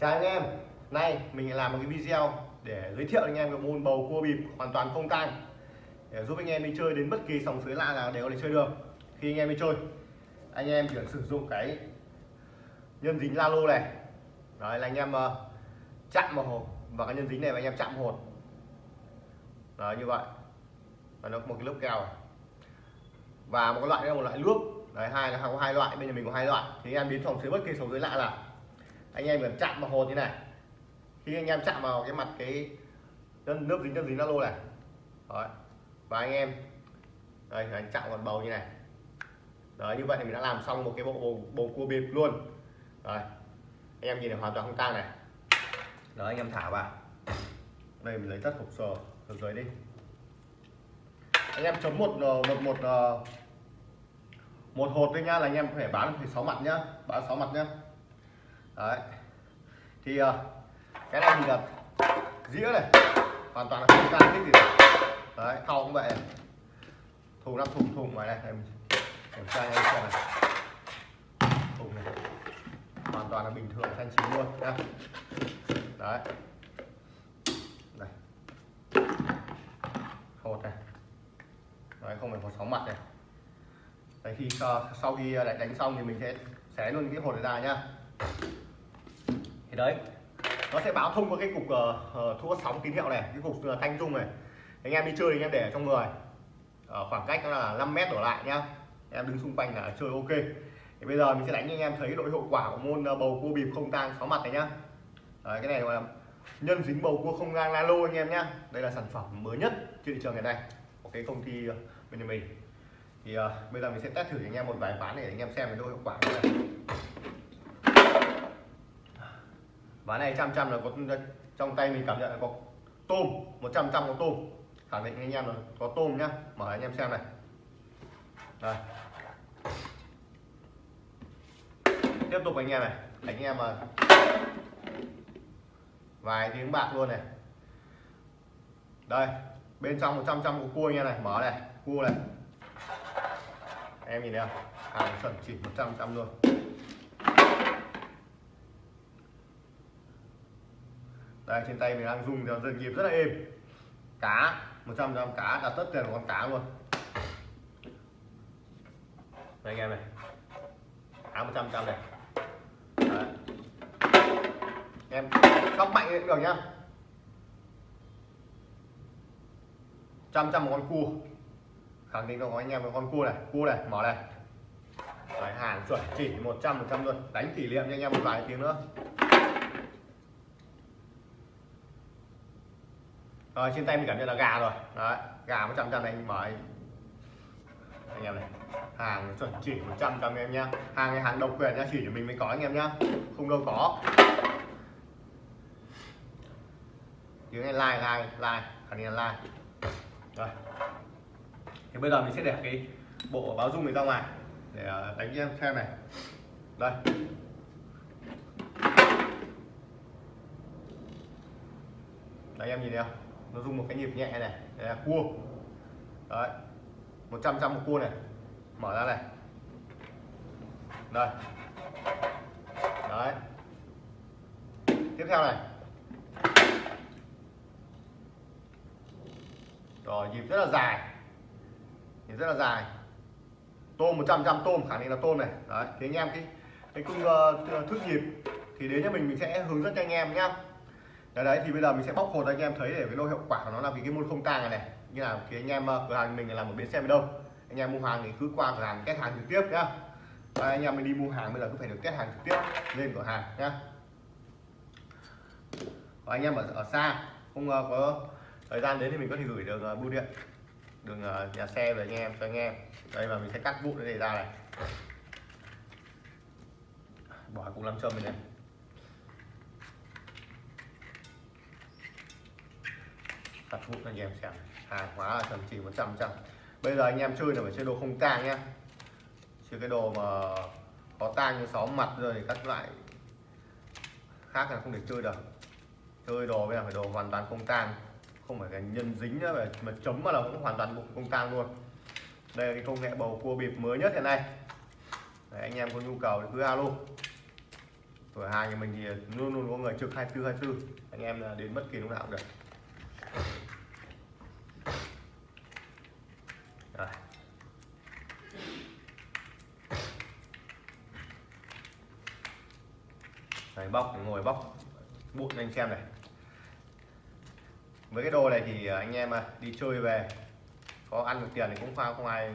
chào anh em. Nay mình làm một cái video để giới thiệu anh em cái môn bầu cua bịp hoàn toàn không tang. Để giúp anh em đi chơi đến bất kỳ sòng sới lạ nào đều có thể chơi được. Khi anh em đi chơi anh em chỉ cần sử dụng cái nhân dính la lô này. Đấy là anh em uh, chạm vào hộp và cái nhân dính này và anh em chạm hột đấy như vậy. Và nó có một cái lớp keo và một cái loại đây là một loại nước. Đấy hai là có hai loại. Bây giờ mình có hai loại. Thì anh em đến sòng sới bất kỳ sòng sới lạ là anh em cần chạm vào hột như này. Khi anh em chạm vào cái mặt cái nước dính nước dính lô này. Đấy. và anh em đây anh chạm vào bầu như này. Đấy như vậy thì mình đã làm xong một cái bộ bầu, bầu cua bịp luôn. Đấy. Anh em nhìn này hoàn toàn không tang này. Đó anh em thả vào. Đây mình lấy tất hộp sờ từ dưới đi. Anh em chấm một ờ, một một ờ, một hột thôi nha là anh em phải bán phải sáu mặt nhá bán sáu mặt nhá đấy. Thì uh, cái này thì là dĩa này. Hoàn toàn là không can thích gì. Cả. đấy thau cũng vậy. Này. thùng năm thùng thùng ngoài này. Em kiểm tra anh em xem này. Thùng này. Hoàn toàn là bình thường thanh chín luôn nhá. Đấy. Này. Hột này. Đấy không phải hột sóng mặt này. Đấy khi ờ, sau khi ờ, đánh xong thì mình sẽ xé luôn cái hột này ra nhá đấy. Nó sẽ báo thông qua cái cục uh, thu sóng tín hiệu này cái cục uh, thanh dung này. Anh em đi chơi anh em để ở trong người. Ở khoảng cách là 5 mét đổ lại nhá. Em đứng xung quanh là chơi ok. Thì bây giờ mình sẽ đánh cho anh em thấy độ hiệu quả của môn bầu cua bịp không tang sáu mặt này nhá. Đấy, cái này là nhân dính bầu cua không gang lalo anh em nhá. Đây là sản phẩm mới nhất trên thị trường ngày nay của cái công ty bên nhà mình. Thì uh, bây giờ mình sẽ test thử cho anh em một vài ván để anh em xem cái độ hiệu quả này. Ván này trăm trăm là có trong tay mình cảm nhận là có tôm 100 trăm có tôm. Khẳng định anh em là có tôm nhá. Mở anh em xem này. Đây. Tiếp tục anh em này. Anh em mà vài tiếng bạc luôn này. Đây, bên trong 100 trăm có cua anh em này. Mở này, cua này. Em nhìn thấy không? Hàng chuẩn chỉ 100 trăm luôn. Đây trên tay mình đang dùng theo dần nhịp rất là êm. Cá 100 trăm cá cả tất tiền của con cá luôn. Đây anh em này. Cá 100 trăm này. Đấy. em sóc mạnh cũng được nhá. Trăm trăm một con cua. Khẳng định có anh em một con cua này cua này mở này. Đấy, hàng chuẩn chỉ 100 100 luôn. Đánh kỷ niệm cho anh em một vài tiếng nữa. Rồi trên tay mình cảm nhận là gà rồi. Đấy gà một trăm trăm này anh mở anh, em này hàng chuẩn chỉ 100 trăm em nhá. Hàng này hàng độc quyền nhá chỉ cho mình mới có anh em nhá. Không đâu có. Tiếng này like like like. Khẳng định là like. Rồi. Thì bây giờ mình sẽ để cái bộ báo dung này ra ngoài để ờ, đánh em xem này. Đây. Đấy em nhìn thấy không? Nó dùng một cái nhịp nhẹ này đây là cua. Đấy 100 trăm một cua này. Mở ra này. Đây. Đấy. Tiếp theo này. Rồi nhịp rất là dài. Nhịp rất là dài. Tôm 100 trăm tôm khả năng là tôm này. Đấy thì anh em cái cái cung uh, ờ, thước nhịp thì đến cho mình mình sẽ hướng dẫn cho anh em nhá đấy, đấy thì bây giờ mình sẽ bóc hột anh em thấy để cái độ hiệu quả của nó là vì cái môn không tang này. Này như là thì anh em ờ, cửa hàng mình là một bến xe đâu anh em mua hàng thì cứ qua cửa hàng test hàng trực tiếp nhá. Đấy, anh em mình đi mua hàng bây giờ cứ phải được test hàng trực tiếp lên cửa hàng nhá. Và anh em ở, ở xa không uh, có thời gian đến thì mình có thể gửi được uh, ờ, bưu điện đường uh, nhà xe về anh em cho anh em. Đây và mình sẽ cắt vụn để này ra này. Bỏ cũng làm châm này, này. Thật vụ anh em xem hàng hóa là thậm chỉ 100 trăm bây giờ anh em chơi là phải chơi đồ không tang nhé chơi cái đồ mà có tang như sáu mặt rồi thì các loại khác là không được chơi được. Chơi đồ bây giờ phải đồ hoàn toàn không tang. Không phải cái nhân dính nữa mà, mà chấm mà là cũng hoàn toàn không tang luôn. Đây là cái công nghệ bầu cua bịp mới nhất hiện nay. Đấy, anh em có nhu cầu thì cứ alo. Cửa hàng nhà mình thì luôn luôn có người trực 24 24 anh em là đến bất kỳ lúc nào cũng được. Rồi. Đấy, bóc ngồi bóc bụi cho anh xem này. Với cái đồ này thì à, anh em à, đi chơi về có ăn được tiền thì cũng không không ai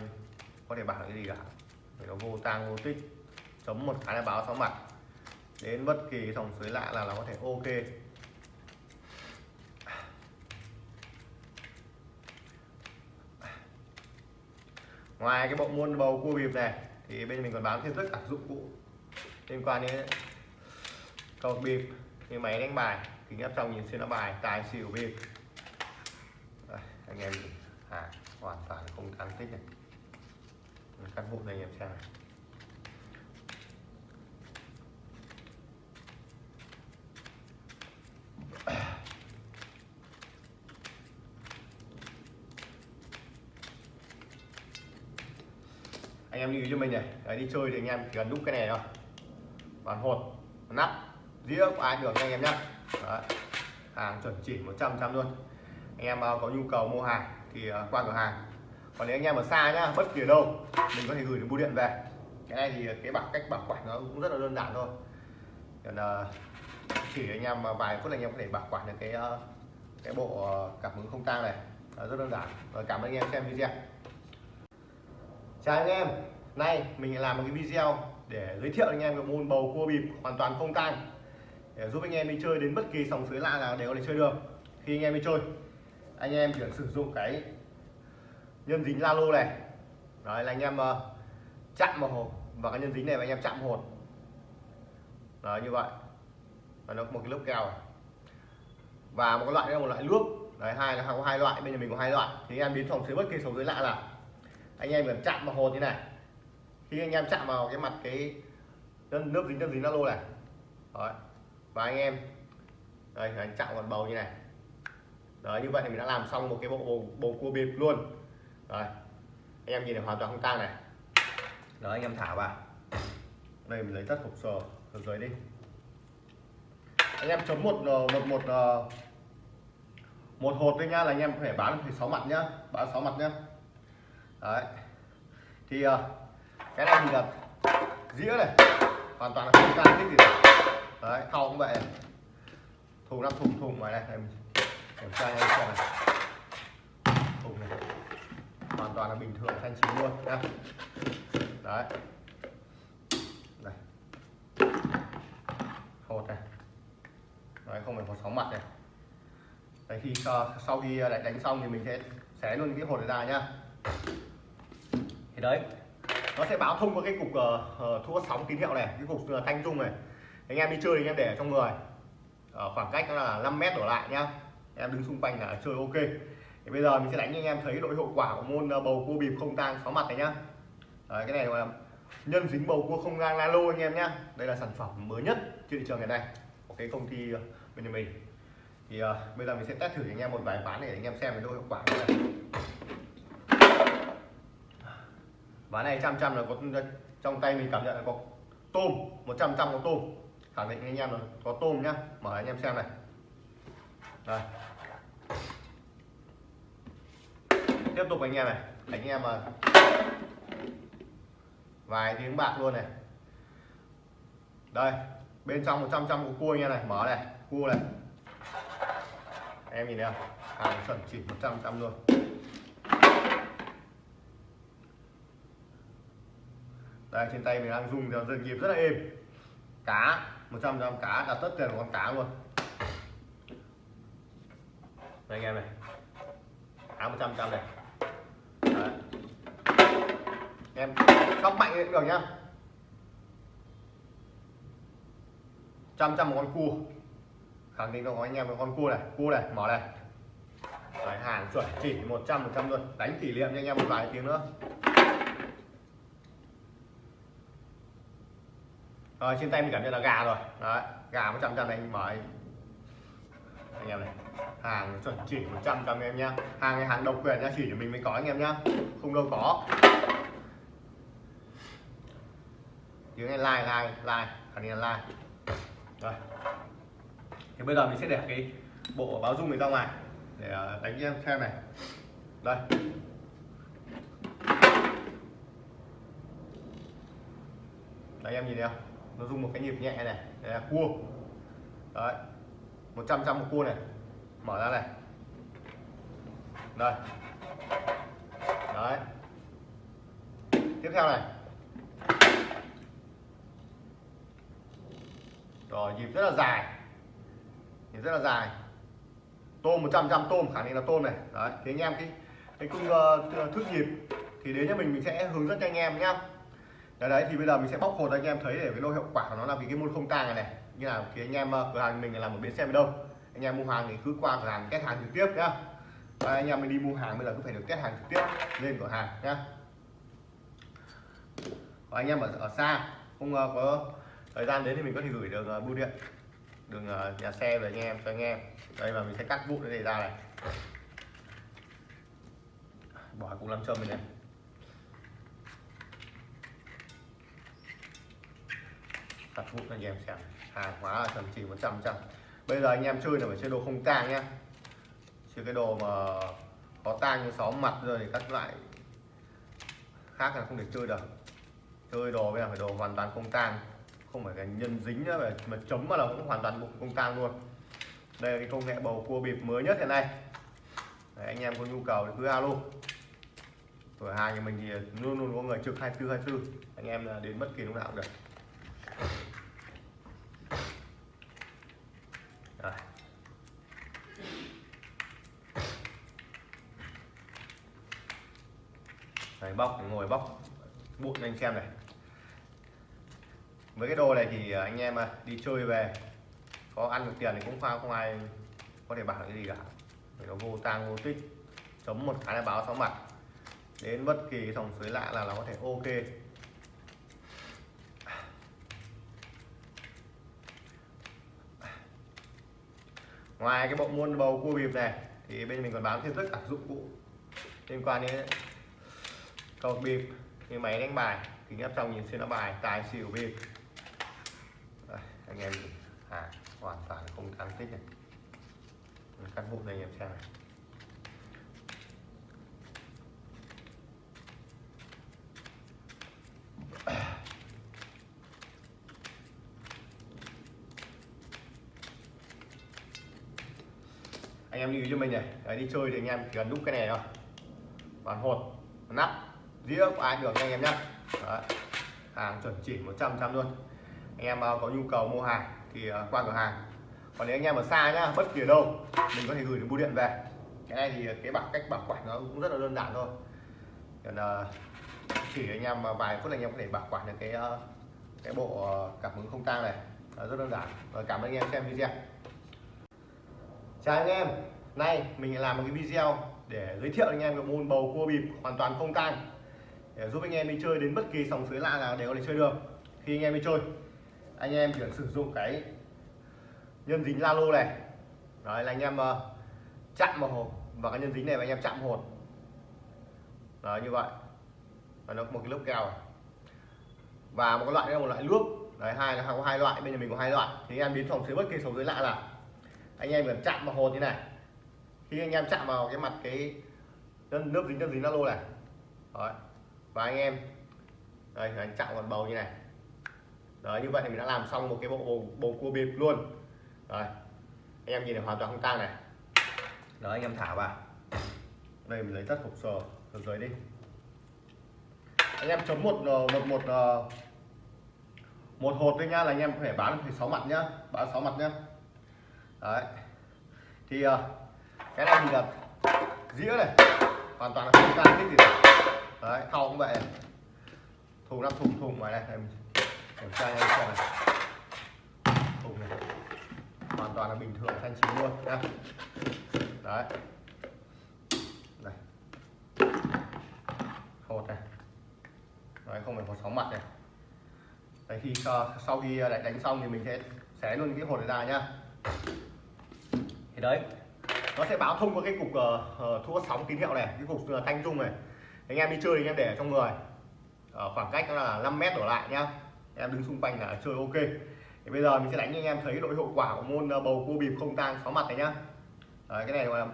có thể bảo cái gì cả. Vì nó vô tang vô tích chấm một cái là báo sáu mặt. Đến bất kỳ dòng suối lạ là nó có thể ok. Ngoài cái bộ môn bầu cua bịp này thì bên mình còn bán thêm tất cả dụng cụ liên quan đến cầu bịp như máy đánh bài kính áp trong nhìn xuyên nó bài tài xỉu bịp. Đây, anh em à, hoàn toàn không tăng tích này. Cắt vụ này anh em xem này. Anh em lưu ý cho mình này. Đấy, đi chơi thì anh em chỉ cần đúc cái này thôi. Bàn hột nắp dĩa của ai được anh em nhá. Hàng chuẩn chỉ 100 trăm luôn. Anh em à, có nhu cầu mua hàng thì à, qua cửa hàng. Còn nếu anh em ở xa nhá bất kỳ ở đâu mình có thể gửi được bưu điện về. Cái này thì cái bảo cách bảo quản nó cũng rất là đơn giản thôi. Còn à, chỉ anh em vài phút là anh em có thể bảo quản được cái cái bộ cảm ứng không tang này. Rất đơn giản. Rồi cảm ơn anh em xem video chào anh em. Nay mình làm một cái video để giới thiệu anh em về môn bầu cua bịp hoàn toàn không tang. Để giúp anh em đi chơi đến bất kỳ sòng sới lạ nào đều có thể chơi được. Khi anh em đi chơi anh em chỉ sử dụng cái nhân dính la lô này. Đấy là anh em uh, chạm vào hồ và cái nhân dính này và anh em chạm hột đấy như vậy. Và nó có một cái lớp keo này. và một cái loại là một loại nước. Đấy hai là có hai loại bên nhà mình có hai loại. Thì anh em đến phòng dưới bất kỳ sòng dưới lạ nào anh em cần chạm vào hột như này. Khi anh em chạm vào cái mặt cái nước dính nước dính nó lô này. Đấy. và anh em đây anh chạm vào bầu như này. Đấy như vậy thì mình đã làm xong một cái bộ bầu, bầu cua bịp luôn. Rồi anh em nhìn này hoàn toàn không tang này. Đó anh em thả vào. Đây mình lấy tất hộp sờ ở dưới đi. Anh em chấm một ờ, một một ờ, một hột thôi nhá là anh em có thể bán thì sáu mặt nhá. Bán sáu mặt nhá đấy. Thì ờ, cái này thì là dĩa này. Hoàn toàn là không tan thích gì. Đấy, thau cũng vậy. Này. thùng năm thùng thùng ngoài này em kiểm tra anh xem này. Thùng này. Hoàn toàn là bình thường, thanh chín luôn, nhá. Đấy. Này. Hột này. Đấy, không phải hột sáu mặt này. Đấy, khi ờ, sau khi ờ, đánh xong thì mình sẽ xé luôn cái hột này ra, nhá đấy. Nó sẽ báo thông qua cái cục uh, thu sóng tín hiệu này cái cục uh, thanh dung này. Anh em đi chơi thì anh em để ở trong người. Ở khoảng cách là 5 mét đổ lại nhá. Em đứng xung quanh là chơi ok. Thì bây giờ mình sẽ đánh cho anh em thấy độ hiệu quả của môn bầu cua bịp không tang sáu mặt này nhá. Đấy, cái này là nhân dính bầu cua không gang lalo anh em nhá. Đây là sản phẩm mới nhất trên thị trường ngày nay của cái công ty bên nhà mình. Thì uh, bây giờ mình sẽ test thử cho anh em một vài ván để anh em xem cái độ hiệu quả này ván này trăm trăm là có trong tay mình cảm nhận là có tôm 100 trăm có tôm. Khẳng định anh em là có tôm nhá. Mở anh em xem này. Đây. Tiếp tục anh em này. Anh em mà vài tiếng bạc luôn này. Đây, bên trong 100 trăm của cua anh em này. Mở này, cua này. Em nhìn thấy không? Hàng chuẩn chỉ 100 trăm luôn. Đây trên tay mình đang dùng theo dần nhịp rất là êm. Cá 100 trăm cá đặt tất tiền của con cá luôn. Đây anh em này. Cá 100 trăm này. Đấy. em sóc mạnh cũng được nhá. Trăm trăm một con cua. Khẳng định đâu anh em một con cua này cua này mở này. Đấy, hàng chuẩn chỉ 100 100 luôn. Đánh kỷ niệm cho anh em một vài tiếng nữa. Rồi, trên tay mình cảm nhận là gà rồi. Đấy, gà một trăm này anh mở anh em này, hàng chuẩn chỉ 100 trăm em nhá. Hàng này hàng độc quyền nhá chỉ cho mình mới có anh em nhá. Không đâu có. Tiếng này like like like. Khẳng định là like. Rồi. thì bây giờ mình sẽ để cái bộ báo dung này ra ngoài để ờ, đánh em xem này. Đây. Đấy, em nhìn thấy không? Nó dùng một cái nhịp nhẹ này đây là cua. Đấy 100 trăm một cua này. Mở ra này. Đây. Đấy. Tiếp theo này. Rồi nhịp rất là dài. Nhịp rất là dài. Tôm 100 trăm tôm khả năng là tôm này. Đấy thì anh em cái cái cung uh, ờ, thước nhịp thì đến cho mình mình sẽ hướng dẫn cho anh em nhá đấy, đấy thì bây giờ mình sẽ bóc hột anh em thấy để cái độ hiệu quả của nó là vì cái môn không tang này này. Như là thì anh em ờ, cửa hàng mình làm một bến xe đâu. Anh em mua hàng thì cứ qua cửa hàng kết hàng trực tiếp nhá. Đấy, anh em mình đi mua hàng bây giờ cứ phải được test hàng trực tiếp lên cửa hàng nhá. Và anh em ở, ở xa không uh, có thời gian đến thì mình có thể gửi được uh, ờ, bưu điện đường uh, nhà xe về anh em cho anh em. Đây và mình sẽ cắt vụn cái này ra này. Bỏ cũng làm châm mình này. Thật vụ anh em xem. Hàng hóa là chuẩn chỉ 100 trăm bây giờ anh em chơi là phải chơi đồ không tang nhá. Chơi cái đồ mà có tang như sáu mặt rồi thì các loại khác là không được chơi được. Chơi đồ bây giờ phải đồ hoàn toàn không tang. Không phải cái nhân dính nữa mà, mà chấm mà là cũng hoàn toàn bụng không tang luôn. Đây là cái công nghệ bầu cua bịp mới nhất hiện nay. Đấy, anh em có nhu cầu thì cứ alo. Cửa hàng nhà mình thì luôn luôn có người trực 24 24 anh em là đến bất kỳ lúc nào cũng được Rồi. Đấy, bóc bóc bụi anh xem này. Với cái đồ này thì à, anh em à, đi chơi về có ăn được tiền thì cũng không, không ai có thể bảo cái gì cả. Vì nó vô tang vô tích chấm một cái là báo sáu mặt. Đến bất kỳ dòng suối lạ là nó có thể ok. Ngoài cái bộ môn bầu cua bịp này thì bên mình còn bán thêm tất cả dụng cụ liên quan đến cầu bịp. Như máy đánh bài kính áp trong nhìn xuyên nó bài tài xỉu bịp. Đây, anh em à hoàn toàn không tăng tích này cắt vụn này anh em xem này. Anh em lưu ý cho mình này Đấy, đi chơi thì anh em chỉ cần đúc cái này thôi. Bàn hột nắp dĩa của ai được anh em nhé hàng chuẩn chỉ 100 trăm luôn. Anh em à, có nhu cầu mua hàng thì à, qua cửa hàng. Còn nếu anh em ở xa nhá, bất kỳ ở đâu, mình có thể gửi đến bưu điện về. Cái này thì cái bảo cách bảo quản nó cũng rất là đơn giản thôi. Còn à, chỉ anh em vài phút anh em có thể bảo quản được cái cái bộ cảm ứng không tang này. Rất đơn giản. Và cảm ơn anh em xem video. Chào anh em. Nay mình làm một cái video để giới thiệu anh em cái môn bầu cua bịp hoàn toàn không tang để giúp anh em đi chơi đến bất kỳ sòng suối lạ nào đều có thể chơi được. Khi anh em đi chơi anh em chỉ cần sử dụng cái nhân dính la lô này. Đấy là anh em uh, chạm vào hồ và cái nhân dính này và anh em chạm hột đấy như vậy. Và nó có một cái lớp keo này. và một cái loại là một loại nước. Đấy hai là có hai loại bên nhà mình có hai loại. Thì anh em biến phòng dưới bất kỳ sòng dưới lạ là anh em cần chạm vào hột như này. Khi anh em chạm vào cái mặt cái nước dính nước dính la lô này. Đấy và anh em đây anh chạm vào bầu như này. Đấy như vậy thì mình đã làm xong một cái bộ bầu, bầu cua bịp luôn. Rồi anh em nhìn này hoàn toàn không tang này. Đó anh em thả vào. Đây mình lấy tất hộp sờ từ dưới đi. Anh em chấm một ờ, một một ờ, một hột thôi nha là anh em có thể bán phải sáu mặt nhá bán sáu mặt nhá. Đấy. Thì ờ, cái này thì là dĩa này. Hoàn toàn là không tang cái gì đấy thau cũng vậy. Này. thùng năm thùng thùng ngoài này em kiểm tra anh xem này. Thùng này. Hoàn toàn là bình thường thanh chín luôn nhá. Đấy. Này. Hột này. Đấy không phải có sóng mặt này. Đấy khi sau khi à, đánh, đánh xong thì mình sẽ xé luôn cái hột này ra nhá. Thì đấy nó sẽ báo thông qua cái cục ờ, ờ, uh, thu sóng tín hiệu này cái cục uh, thanh dung này anh em đi chơi thì anh em để ở trong người. Ở khoảng cách là 5 mét đổ lại nhá. Em đứng xung quanh là chơi ok. Thì bây giờ mình sẽ đánh cho anh em thấy độ hiệu quả của môn ờ, bầu cua bịp không tang sáu mặt này nhá. Đấy, cái này gọi là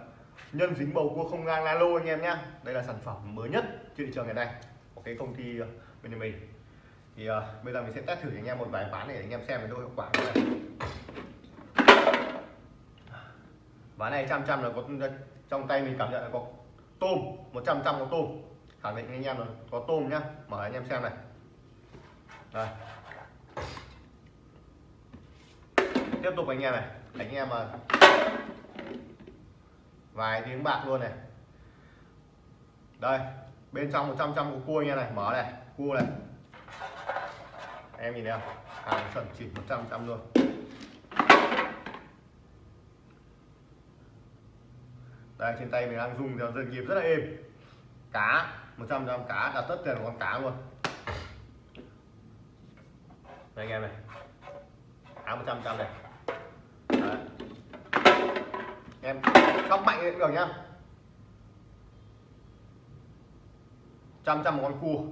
nhân dính bầu cua không gang lô anh em nhá. Đây là sản phẩm mới nhất trên thị trường ngày nay. Của cái công ty bên bên mình. Thì uh, bây giờ mình sẽ test thử cho anh em một vài ván để anh em xem cái độ hiệu quả của này ván này trăm trăm là có trong tay mình cảm nhận là có tôm 100 trăm có tôm khẳng định anh em rồi. Có tôm nhá. Mở anh em xem này. Đây. Tiếp tục anh em này. Anh em mà vài tiếng bạc luôn này. Đây. Bên trong 100 trăm của cua anh em này. Mở này. Cua này. Em nhìn thấy không? Hàng chuẩn chỉ 100 trăm luôn. Đây, trên tay mình đang dùng cho dân nghiệp rất là êm. Cá. 100 gram cá đặt tất tiền của con cá luôn. Đây anh em này. Cá 100 trăm này. Đấy. em sóc mạnh cũng được nhá. Trăm trăm một con cua.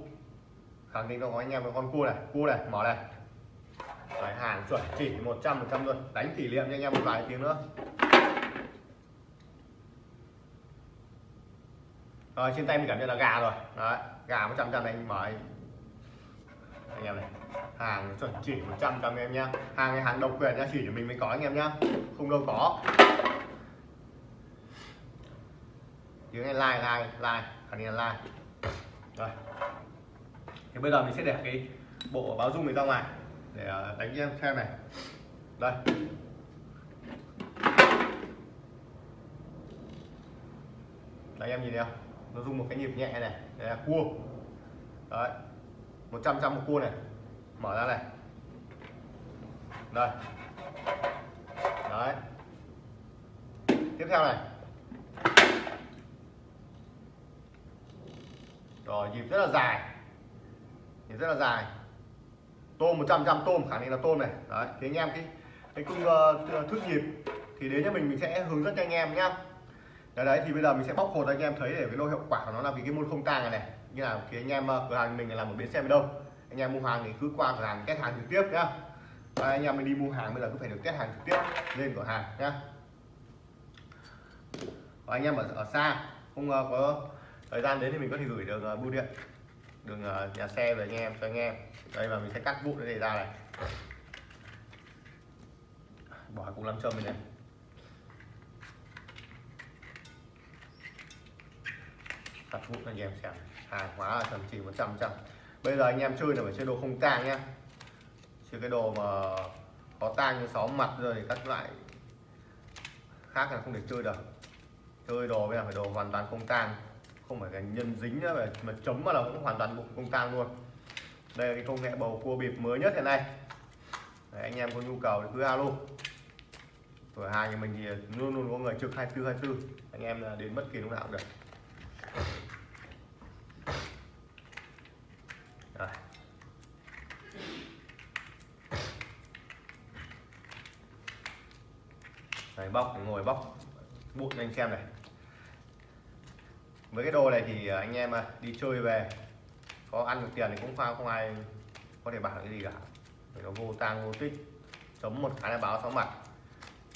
Khẳng định cho anh em một con cua này cua này mở này. Đấy, hàng chuẩn chỉ 100 100 luôn. Đánh kỷ niệm cho anh em một vài tiếng nữa. Rồi trên tay mình cảm nhận là gà rồi. Đấy gà 100 trăm này anh mở anh, em này hàng chuẩn chỉ 100 trăm em nhá. Hàng này hàng độc quyền nhá chỉ cho mình mới có anh em nhá. Không đâu có. Tiếng này like like like. Khẳng định là like. Rồi. Thì bây giờ mình sẽ để cái bộ báo dung này ra ngoài để ờ, đánh em xem này. Đây. Đấy em nhìn thấy không nó dùng một cái nhịp nhẹ này đây là cua. Đấy 100 trăm một cua này. Mở ra này. Đây. Đấy. Tiếp theo này. Rồi nhịp rất là dài. Nhịp rất là dài. Tôm 100 trăm tôm khả năng là tôm này. Đấy thì anh em cái cái cung uh, ờ, thước nhịp thì đến cho mình mình sẽ hướng dẫn cho anh em nhá đấy, đấy thì bây giờ mình sẽ bóc hột anh em thấy để cái lô hiệu quả của nó là vì cái môn không tang này này. Như là thì anh em ờ, cửa hàng mình là một bến xe đâu. Anh em mua hàng thì cứ qua cửa hàng test hàng trực tiếp nhá. Và anh em mình đi mua hàng bây giờ cứ phải được test hàng trực tiếp lên cửa hàng nhá. Và anh em ở, ở xa không uh, có thời gian đến thì mình có thể gửi được uh, bưu điện đường uh, nhà xe về anh em cho anh em. Đây và mình sẽ cắt vụn để này ra này. Bỏ cũng làm châm này, này. Thật vụ anh em xem hàng hóa là chuẩn chỉ 100 trăm bây giờ anh em chơi là phải chơi đồ không tang nhá. Chơi cái đồ mà có tang như sáu mặt rồi thì các loại khác là không được chơi được. Chơi đồ bây giờ phải đồ hoàn toàn không tang. Không phải cái nhân dính nữa mà, mà chấm mà là cũng hoàn toàn bụng không tang luôn. Đây là cái công nghệ bầu cua bịp mới nhất hiện nay. Đấy, anh em có nhu cầu thì cứ alo. Cửa hàng nhà mình thì luôn luôn có người trực 24 24 anh em là đến bất kỳ lúc nào cũng được Rồi. Đấy, bóc ngồi bóc bụi cho anh xem này. Với cái đồ này thì à, anh em à, đi chơi về, có ăn được tiền thì cũng không không ai có thể bảo cái gì cả. Vì nó vô tang, vô tích, chấm một cái là báo sáu mặt.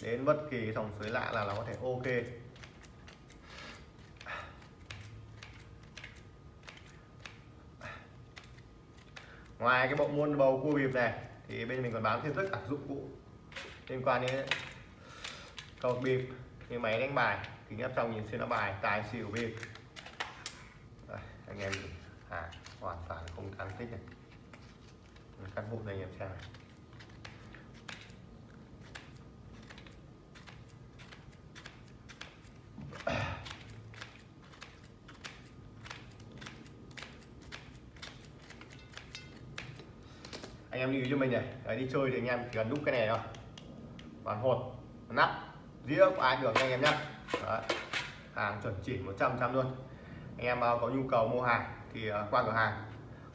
Đến bất kỳ dòng suối lạ là nó có thể ok. Ngoài cái bộ môn bầu cua bịp này, thì bên mình còn bán thêm tất cả dụng cụ liên quan đến cầu bịp. Như máy đánh bài. Kính áp trong nhìn xuyên nó bài. Tài xỉu bịp. Đây, anh em à, hoàn toàn không tăng tích này. Cắt bụng này anh em xem này. Anh em lưu ý cho mình này. Đấy, đi chơi thì anh em chỉ cần đúc cái này thôi. Bàn hột. Nắp dĩa của ai được anh em nhé hàng chuẩn chỉ 100 trăm luôn. Anh em à, có nhu cầu mua hàng thì à, qua cửa hàng.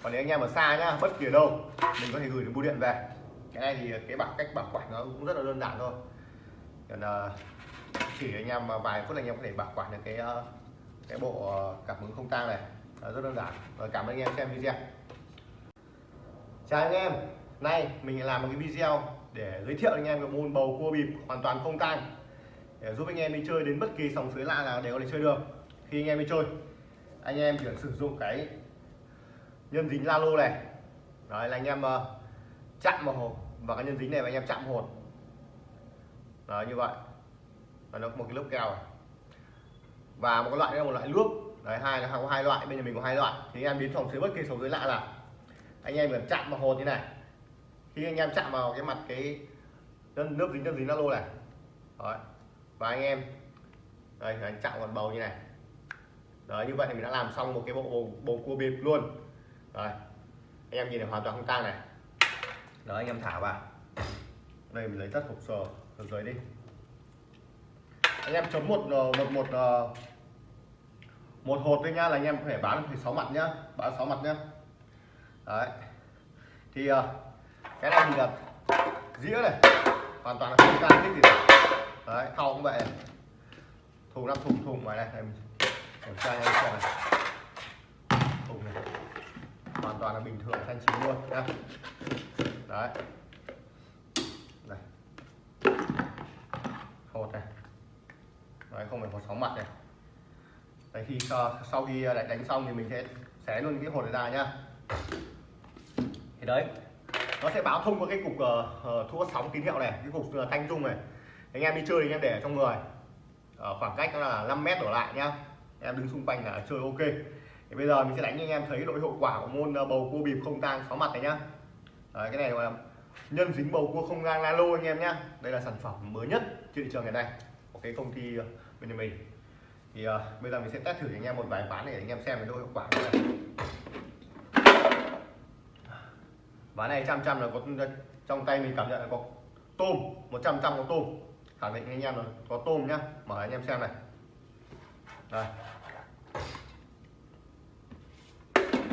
Còn nếu anh em ở xa nhá, bất kỳ ở đâu, mình có thể gửi được bưu điện về. Cái này thì cái bảo cách bảo quản nó cũng rất là đơn giản thôi. Còn à, chỉ anh em vài phút anh em có thể bảo quản được cái cái bộ cảm ứng không tang này. Rất đơn giản. Rồi cảm ơn anh em xem video. Chào anh em. Nay mình làm một cái video để giới thiệu anh em cái môn bầu cua bịp hoàn toàn không tang để giúp anh em đi chơi đến bất kỳ sòng suối lạ nào đều có thể chơi được. Khi anh em đi chơi anh em chỉ cần sử dụng cái nhân dính la lô này. Đấy là anh em uh, chạm vào hồ và cái nhân dính này và anh em chạm hồn đó như vậy. Và nó có một cái lớp keo này. và một cái loại là một loại nước. Đấy hai nó có hai loại bên nhà mình có hai loại. Thì anh em đến phòng dưới bất kỳ sòng dưới lạ là anh em cần chạm vào hồn như này. Khi anh em chạm vào cái mặt cái nước dính nước dính la lô này. Đấy và anh em đây anh chạm vào bầu như này. Đấy như vậy thì mình đã làm xong một cái bộ bầu, bầu cua bịp luôn. Đấy anh em nhìn này hoàn toàn không tang này. Đó anh em thả vào. Đây mình lấy tất hộp sờ ở dưới đi. Anh em chấm một ờ, một một ờ, một hột đây nhá là anh em có thể bán thì sáu mặt nhá bán sáu mặt nhá. Đấy. Thì ờ, cái này thì là dĩa này. Hoàn toàn là không tăng cái gì cả đấy thau cũng vậy. Này. thùng năm thùng thùng ngoài này này mình kiểm tra anh xem này. Thùng này. Hoàn toàn là bình thường thanh chín luôn nhá. Đấy. Này. Hột này. Đấy không phải hột sóng mặt này. Đấy khi sau, khi à, lại đánh xong thì mình sẽ xé luôn cái hột này ra nhá. Thì đấy nó sẽ báo thông qua cái cục uh, thua thu sóng tín hiệu này cái cục uh, thanh dung này anh em đi chơi thì anh em để trong người. Ở khoảng cách là 5 mét đổ lại nhá. Em đứng xung quanh là chơi ok. Thì bây giờ mình sẽ đánh cho anh em thấy độ hiệu quả của môn ờ, bầu cua bịp không tang sáu mặt này nhá. Đấy, cái này là nhân dính bầu cua không gang lô anh em nhá. Đây là sản phẩm mới nhất trên thị trường ngày nay. Của cái công ty ờ, bên bên mình. Thì uh, bây giờ mình sẽ test thử cho anh em một vài ván để anh em xem cái độ hiệu quả của này ván này trăm trăm là có trong tay mình cảm nhận là có tôm 100 trăm có tôm khẳng định anh em rồi. Có tôm nhá. Mở anh em xem này. Đây.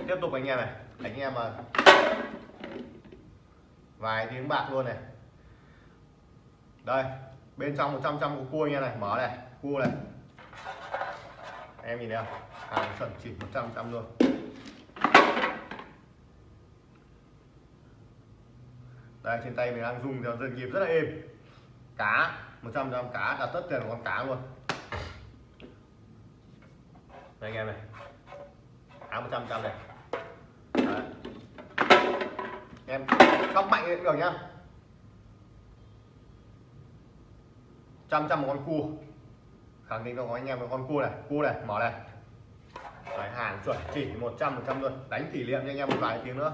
Tiếp tục anh em này. Anh em mà vài tiếng bạc luôn này. Đây. Bên trong 100 trăm của cua anh em này. Mở này. Cua này. Em nhìn thấy không? Hàng chuẩn chỉ 100 trăm luôn. Đây, trên tay mình đang dùng theo dân nghiệp rất là êm. Cá. 100 trăm cá đặt tất tiền của con cá luôn. Đây anh em này. Cá 100 trăm này. Đấy. em sóc mạnh cũng được nhá. Trăm trăm một con cua. Khẳng định cho anh em một con cua này cua này mở này. Đấy, hàng chuẩn chỉ 100 100 luôn. Đánh kỷ niệm cho anh em một vài tiếng nữa.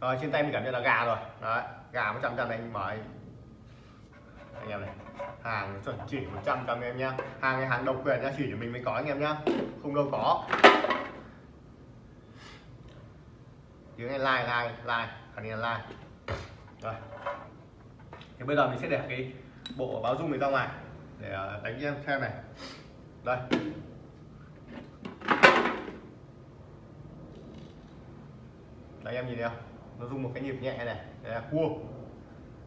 Rồi trên tay mình cảm nhận là gà rồi. Đấy gà một trăm này anh mở anh, em này hàng chuẩn chỉ 100 trăm em nhá. Hàng này hàng độc quyền nhá chỉ cho mình mới có anh em nhá. Không đâu có. Tiếng này like like like. Khẳng định là like. Rồi. Thì bây giờ mình sẽ để cái bộ báo dung này ra ngoài để ờ, đánh em xem này. Đây. Đấy em nhìn thấy không? Nó dùng một cái nhịp nhẹ này đây là cua.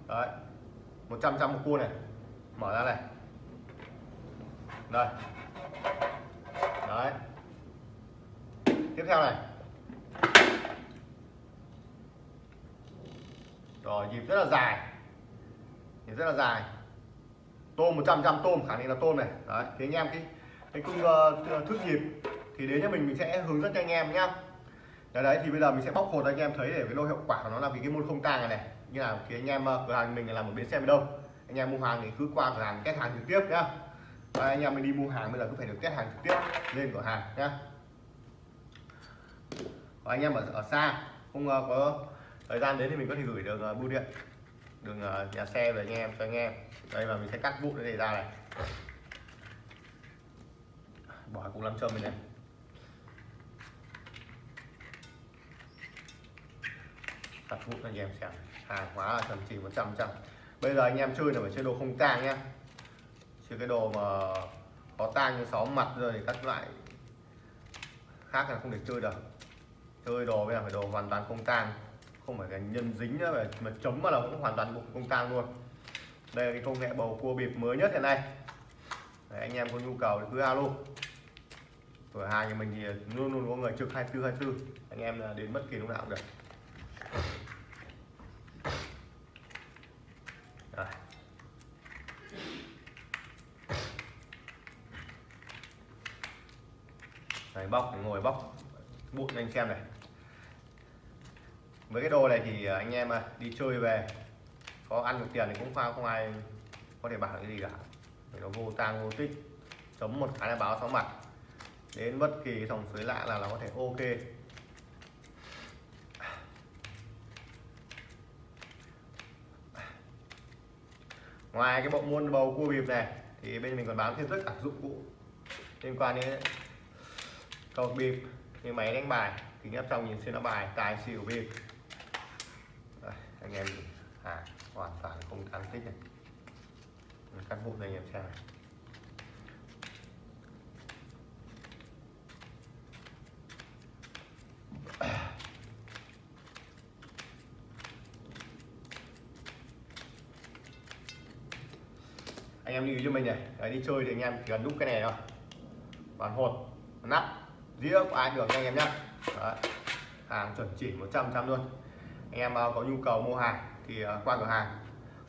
Đấy 100 trăm một cua này. Mở ra này. Đây. Đấy. Tiếp theo này. Rồi nhịp rất là dài. Nhịp rất là dài. Tôm 100 trăm tôm khả năng là tôm này. Đấy thì anh em cái cái cung uh, ờ, thước nhịp thì đến cho mình mình sẽ hướng dẫn cho anh em nhá đấy, đấy thì bây giờ mình sẽ bóc hột anh em thấy để cái lô hiệu quả của nó là vì cái môn không tang này này. Như là thì anh em ờ, cửa hàng mình là một bến xe đâu anh em mua hàng thì cứ qua cửa hàng kết hàng trực tiếp nhá. Và anh em mình đi mua hàng bây giờ cứ phải được kết hàng trực tiếp lên cửa hàng nhá. Và anh em ở, ở xa không uh, có thời gian đến thì mình có thể gửi được uh, bưu điện đường uh, nhà xe về anh em cho anh em. Đây và mình sẽ cắt vụn để này ra này. Bỏ cục làm châm mình này. Thật vụ anh em xem. Hàng hóa là chuẩn chỉ 100 trăm bây giờ anh em chơi là phải chơi đồ không tang nhá. Chơi cái đồ mà có tang như sáu mặt rồi thì các loại khác là không được chơi được. Chơi đồ bây giờ phải đồ hoàn toàn không tang. Không phải cái nhân dính nữa mà, mà chấm mà là cũng hoàn toàn không tang luôn. Đây là cái công nghệ bầu cua bịp mới nhất hiện nay. Đấy, anh em có nhu cầu thì cứ alo. Cửa hàng nhà mình thì luôn luôn có người trực 24 24 anh em là đến bất kỳ lúc nào cũng được Rồi. Đấy, bóc bóc bụi cho anh xem này. Với cái đồ này thì à, anh em à, đi chơi về có ăn được tiền thì cũng không, không ai có thể bảo cái gì cả. Vì nó vô tang vô tích chấm một cái là báo sáu mặt. Đến bất kỳ dòng suối lạ là nó có thể ok. Ngoài cái bộ môn bầu cua bịp này thì bên mình còn bán thêm tất cả dụng cụ liên quan đến cầu bịp. Như máy đánh bài kính áp trong nhìn xuyên áp bài tài xỉu bịp. Anh em à hoàn toàn không tăng tích này. Cắt vụn này anh em xem này. Anh em lưu ý cho mình này Đấy, đi chơi thì anh em chỉ cần đúc cái này thôi. Bàn hột nắp dĩa của ai được anh em nhé hàng chuẩn chỉ 100 trăm luôn. Anh em à, có nhu cầu mua hàng thì à, qua cửa hàng.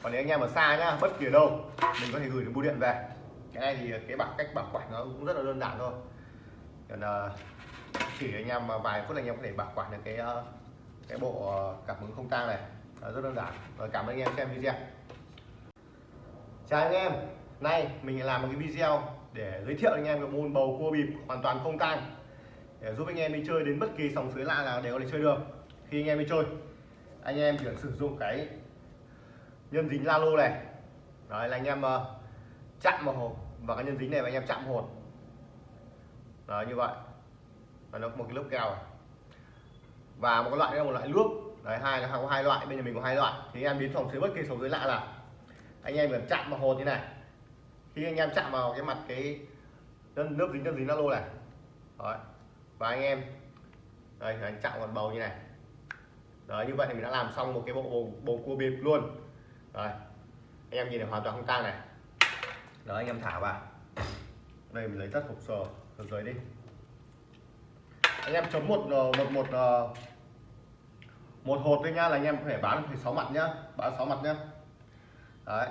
Còn nếu anh em ở xa nhá, bất kỳ ở đâu, mình có thể gửi được bưu điện về. Cái này thì cái bảo cách bảo quản nó cũng rất là đơn giản thôi. Còn à, chỉ anh em vài phút là anh em có thể bảo quản được cái cái bộ cảm ứng không tang này. Rất đơn giản. Rồi cảm ơn anh em xem video. Chào anh em. Nay mình làm một cái video để giới thiệu anh em cái môn bầu cua bịp hoàn toàn không tang để giúp anh em đi chơi đến bất kỳ sòng suối lạ nào đều có thể chơi được. Khi anh em đi chơi anh em chỉ cần sử dụng cái nhân dính la lô này. Đấy là anh em uh, chạm vào hồ và cái nhân dính này và anh em chạm hồn đấy như vậy. Và nó có một cái lớp keo này. và một cái loại là một loại nước. Đấy hai là có hai loại bên nhà mình có hai loại. Thì anh em đến sòng dưới bất kỳ sòng dưới lạ là anh em cần chạm vào hồn như này. Khi anh em chạm vào cái mặt cái nước dính nước dính la lô này. Đấy và anh em đây anh chạm vào bầu như này. Đấy như vậy thì mình đã làm xong một cái bộ bầu, bầu cua bịp luôn. Rồi anh em nhìn này hoàn toàn không tang này. Đó anh em thả vào. Đây mình lấy tất hộp sờ từ dưới đi. Anh em chấm một ờ, một một ờ, một hột thôi nhá là anh em có thể bán thì sáu mặt nhá bán sáu mặt nhá. Đấy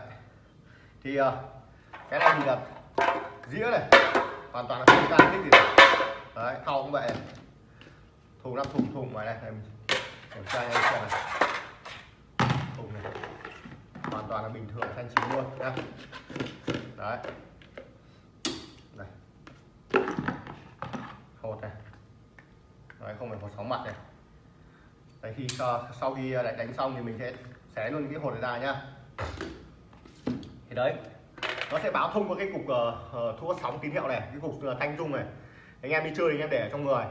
thì ờ, cái này thì là dĩa này hoàn toàn là không tang thích gì đấy thau cũng vậy thùng năm thùng thùng ngoài này em kiểm tra anh xem này. Thùng này. Hoàn toàn là bình thường xanh chín luôn nhá. Đấy. Này. Hột này. Đấy không phải có sóng mặt này. Đấy khi sau khi à, đánh xong thì mình sẽ xé luôn cái hột này ra nhá. Thì đấy nó sẽ báo thông qua cái cục ờ, ờ, uh, thu sóng tín hiệu này cái cục uh, thanh dung này anh em đi chơi anh em để trong người.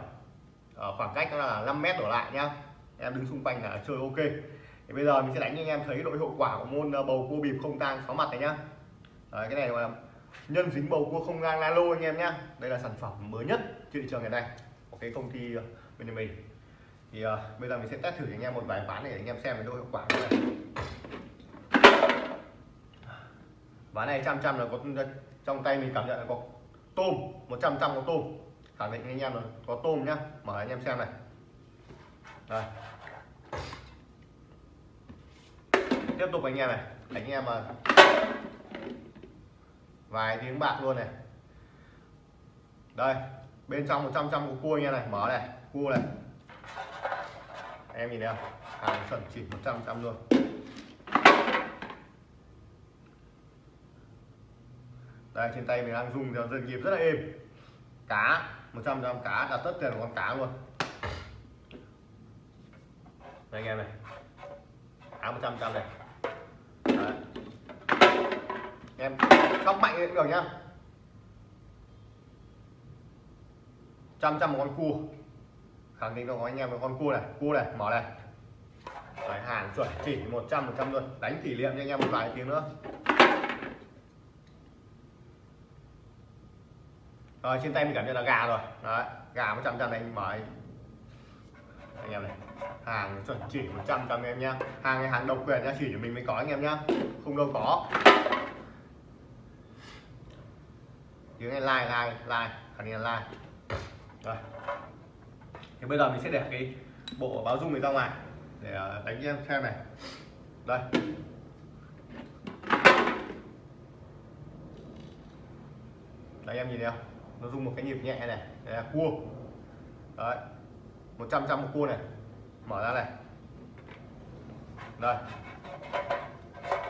Ở khoảng cách là 5 mét đổ lại nhá. Em đứng xung quanh là chơi ok. Thì bây giờ mình sẽ đánh cho anh em thấy độ hiệu quả của môn ờ, bầu cua bịp không tang sáu mặt này nhá. Đấy, cái này là nhân dính bầu cua không gang lô anh em nhá. Đây là sản phẩm mới nhất trên thị trường ngày nay. Của cái công ty ờ, bên nhà mình. Thì uh, bây giờ mình sẽ test thử cho anh em một vài ván để anh em xem cái độ hiệu quả này ván này trăm trăm là có trong tay mình cảm nhận là có tôm 100 trăm có tôm khẳng định anh em rồi. Có tôm nhá. Mở anh em xem này. Đây. Tiếp tục anh em này. Anh em mà vài tiếng bạc luôn này. Đây. Bên trong 100 trăm của cua anh em này. Mở này. Cua này. Em nhìn thấy không? Hàng chuẩn chỉ 100 trăm luôn. Đây, trên tay mình đang dùng dần nhịp rất là êm. Cá. 100 trăm cá đặt tất tiền của con cá luôn. Đây anh em này. Cá 100 trăm này. Đấy. em sóc mạnh cũng được nhá. Trăm trăm một con cua. Khẳng định cho anh em một con cua này cua này mở này. Đấy, hàng chuẩn chỉ 100 100 luôn. Đánh kỷ niệm cho anh em một vài tiếng nữa. Rồi, trên tay mình cảm nhận là gà rồi. Đấy, gà một trăm này anh mở anh em này, hàng chuẩn chỉ 100 trăm em nhá. Hàng này hàng độc quyền nhá, chỉ cho mình mới có anh em nhá. Không đâu có. Tiếng này like like like. Khẳng định là like. Rồi. Thì bây giờ mình sẽ để cái bộ báo dung này ra ngoài để ờ, đánh em xem này. Đây. Đấy, em nhìn thấy không? Nó dùng một cái nhịp nhẹ này đây là cua. Đấy 100 trăm một cua này. Mở ra này. Đây.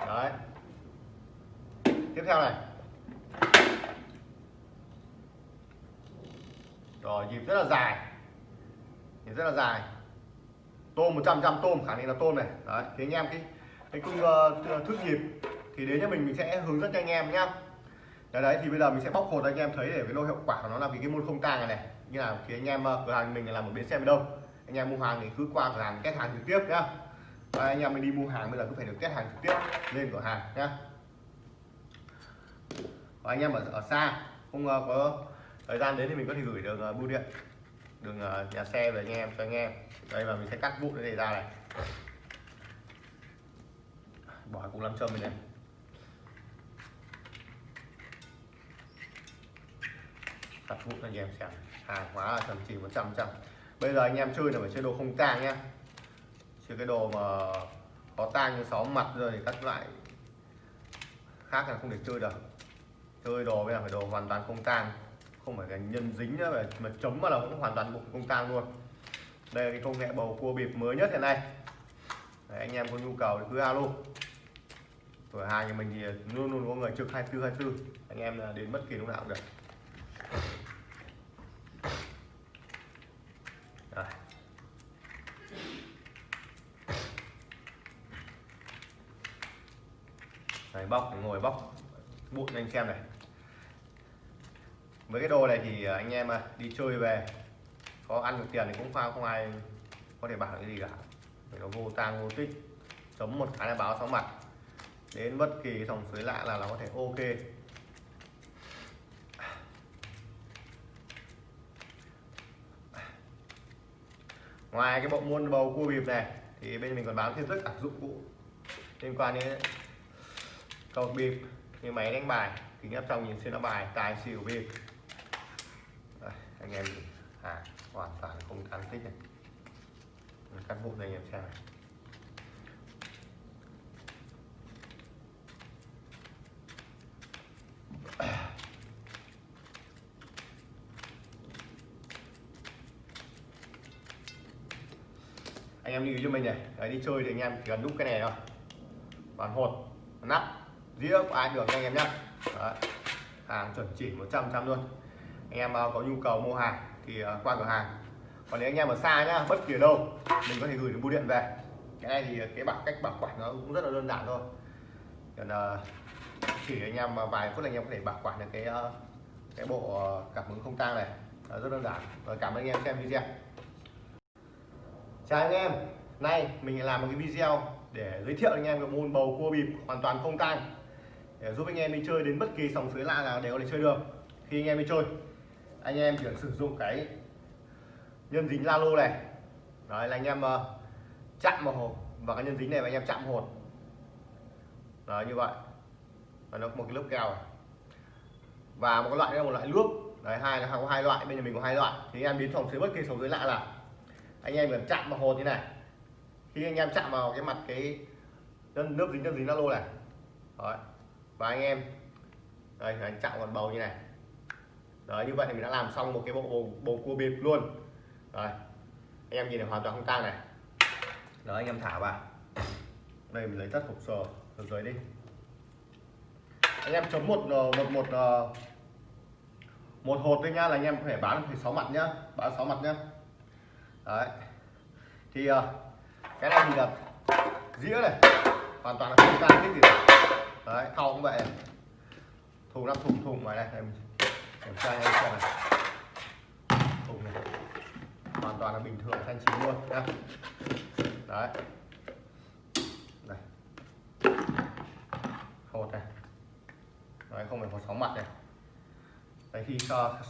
Đấy. Tiếp theo này. Rồi nhịp rất là dài. Nhịp rất là dài. Tôm 100 trăm tôm khả năng là tôm này. Đấy thì anh em cái cái cung uh, ờ, thước nhịp thì đến cho mình mình sẽ hướng dẫn cho anh em nhá đấy, đấy thì bây giờ mình sẽ bóc hột anh em thấy để cái lô hiệu quả của nó là vì cái môn không tang này này. Như nào thì anh em ờ, cửa hàng mình là một bến xe đâu anh em mua hàng thì cứ qua cửa hàng kết hàng trực tiếp nhá. Và anh em mình đi mua hàng bây giờ cứ phải được kết hàng trực tiếp lên cửa hàng nhá. Và anh em ở, ở xa không uh, có thời gian đến thì mình có thể gửi được uh, ờ, bưu điện đường uh, nhà xe về anh em cho anh em. Đây và mình sẽ cắt vụn cái này ra này. Bỏ cùng làm châm này, thật vụ vụn anh em xem. Hàng hóa là thậm chí 100 trăm bây giờ anh em chơi là phải chơi đồ không tang nhá. Chơi cái đồ mà có tang như sáu mặt rồi thì các lại khác là không được chơi được. Chơi đồ bây giờ phải đồ hoàn toàn không tang. Không phải là nhân dính nữa mà chấm mà là cũng hoàn toàn bụng không tang luôn. Đây là cái công nghệ bầu cua bịp mới nhất hiện nay. Đấy, anh em có nhu cầu thì cứ alo. Cửa hàng nhà mình thì luôn luôn có người trực 24 24 anh em là đến bất kỳ lúc nào cũng được Rồi. Bóc ngồi bóc bụi cho anh xem này. Với cái đồ này thì à, anh em à, đi chơi về có ăn được tiền thì cũng không, không ai có thể bảo cái gì cả. Vì nó vô tang vô tích chấm một cái là báo sáu mặt. Đến bất kỳ dòng suối lạ là nó có thể ok. Ngoài cái bộ môn bầu cua bịp này thì bên mình còn bán thêm rất cả dụng cụ liên quan đến cầu bịp. Như máy đánh bài kính áp trong nhìn xuyên áp bài tài xỉu bịp. Anh em à hoàn toàn không ăn tích này. Cắt vụn này anh em xem này. Anh em lưu ý cho mình này Đấy, đi chơi thì anh em chỉ cần đúc cái này thôi. Bàn hột nắp dĩa của ai được anh em nhé hàng chuẩn chỉ 100 trăm luôn. Anh em à, có nhu cầu mua hàng thì à, qua cửa hàng. Còn nếu anh em ở xa nhá, bất kỳ đâu, mình có thể gửi được bưu điện về. Cái này thì cái bảo cách bảo quản nó cũng rất là đơn giản thôi. Còn à, chỉ anh em vài phút là anh em có thể bảo quản được cái cái bộ cảm ứng không tang này. Rất đơn giản. Rồi cảm ơn anh em xem video. Chào anh em. Nay mình làm một cái video để giới thiệu anh em cái môn bầu cua bịp hoàn toàn không tang để giúp anh em đi chơi đến bất kỳ sòng suối lạ nào đều có thể chơi được. Khi anh em đi chơi anh em chỉ cần sử dụng cái nhân dính la lô này. Đấy là anh em uh, chạm vào hộp và cái nhân dính này và anh em chạm hột. Đấy như vậy. Và nó có một cái lớp keo này. và một cái loại nữa là một loại nước đấy hai là có hai loại bên nhà mình có hai loại. Thì anh em đến phòng dưới bất kỳ sòng dưới lạ là anh em cần chạm vào hột như này. Khi anh em chạm vào cái mặt cái nhân nước dính nhân dính la lô này. Đấy và anh em đây anh chạm vào bầu như này. Đấy như vậy thì mình đã làm xong một cái bộ bầu, bầu cua bịp luôn. Rồi anh em nhìn này hoàn toàn không tang này. Đó anh em thả vào. Đây mình lấy tất hộp sờ từ dưới đi. Anh em chấm một ờ, một một ờ, một hột thôi nhá là anh em có thể bán thì sáu mặt nhá bán sáu mặt nhá. Đấy. Thì ờ, cái này thì là dĩa này. Hoàn toàn là không tang cái gì đấy thau cũng vậy. Thùng năm thùng thùng ngoài này em kiểm tra anh xem này. Thùng này. Hoàn toàn là bình thường thanh chín luôn nhá đấy. Này. Hột này đấy không phải hột sóng mặt này. Đấy khi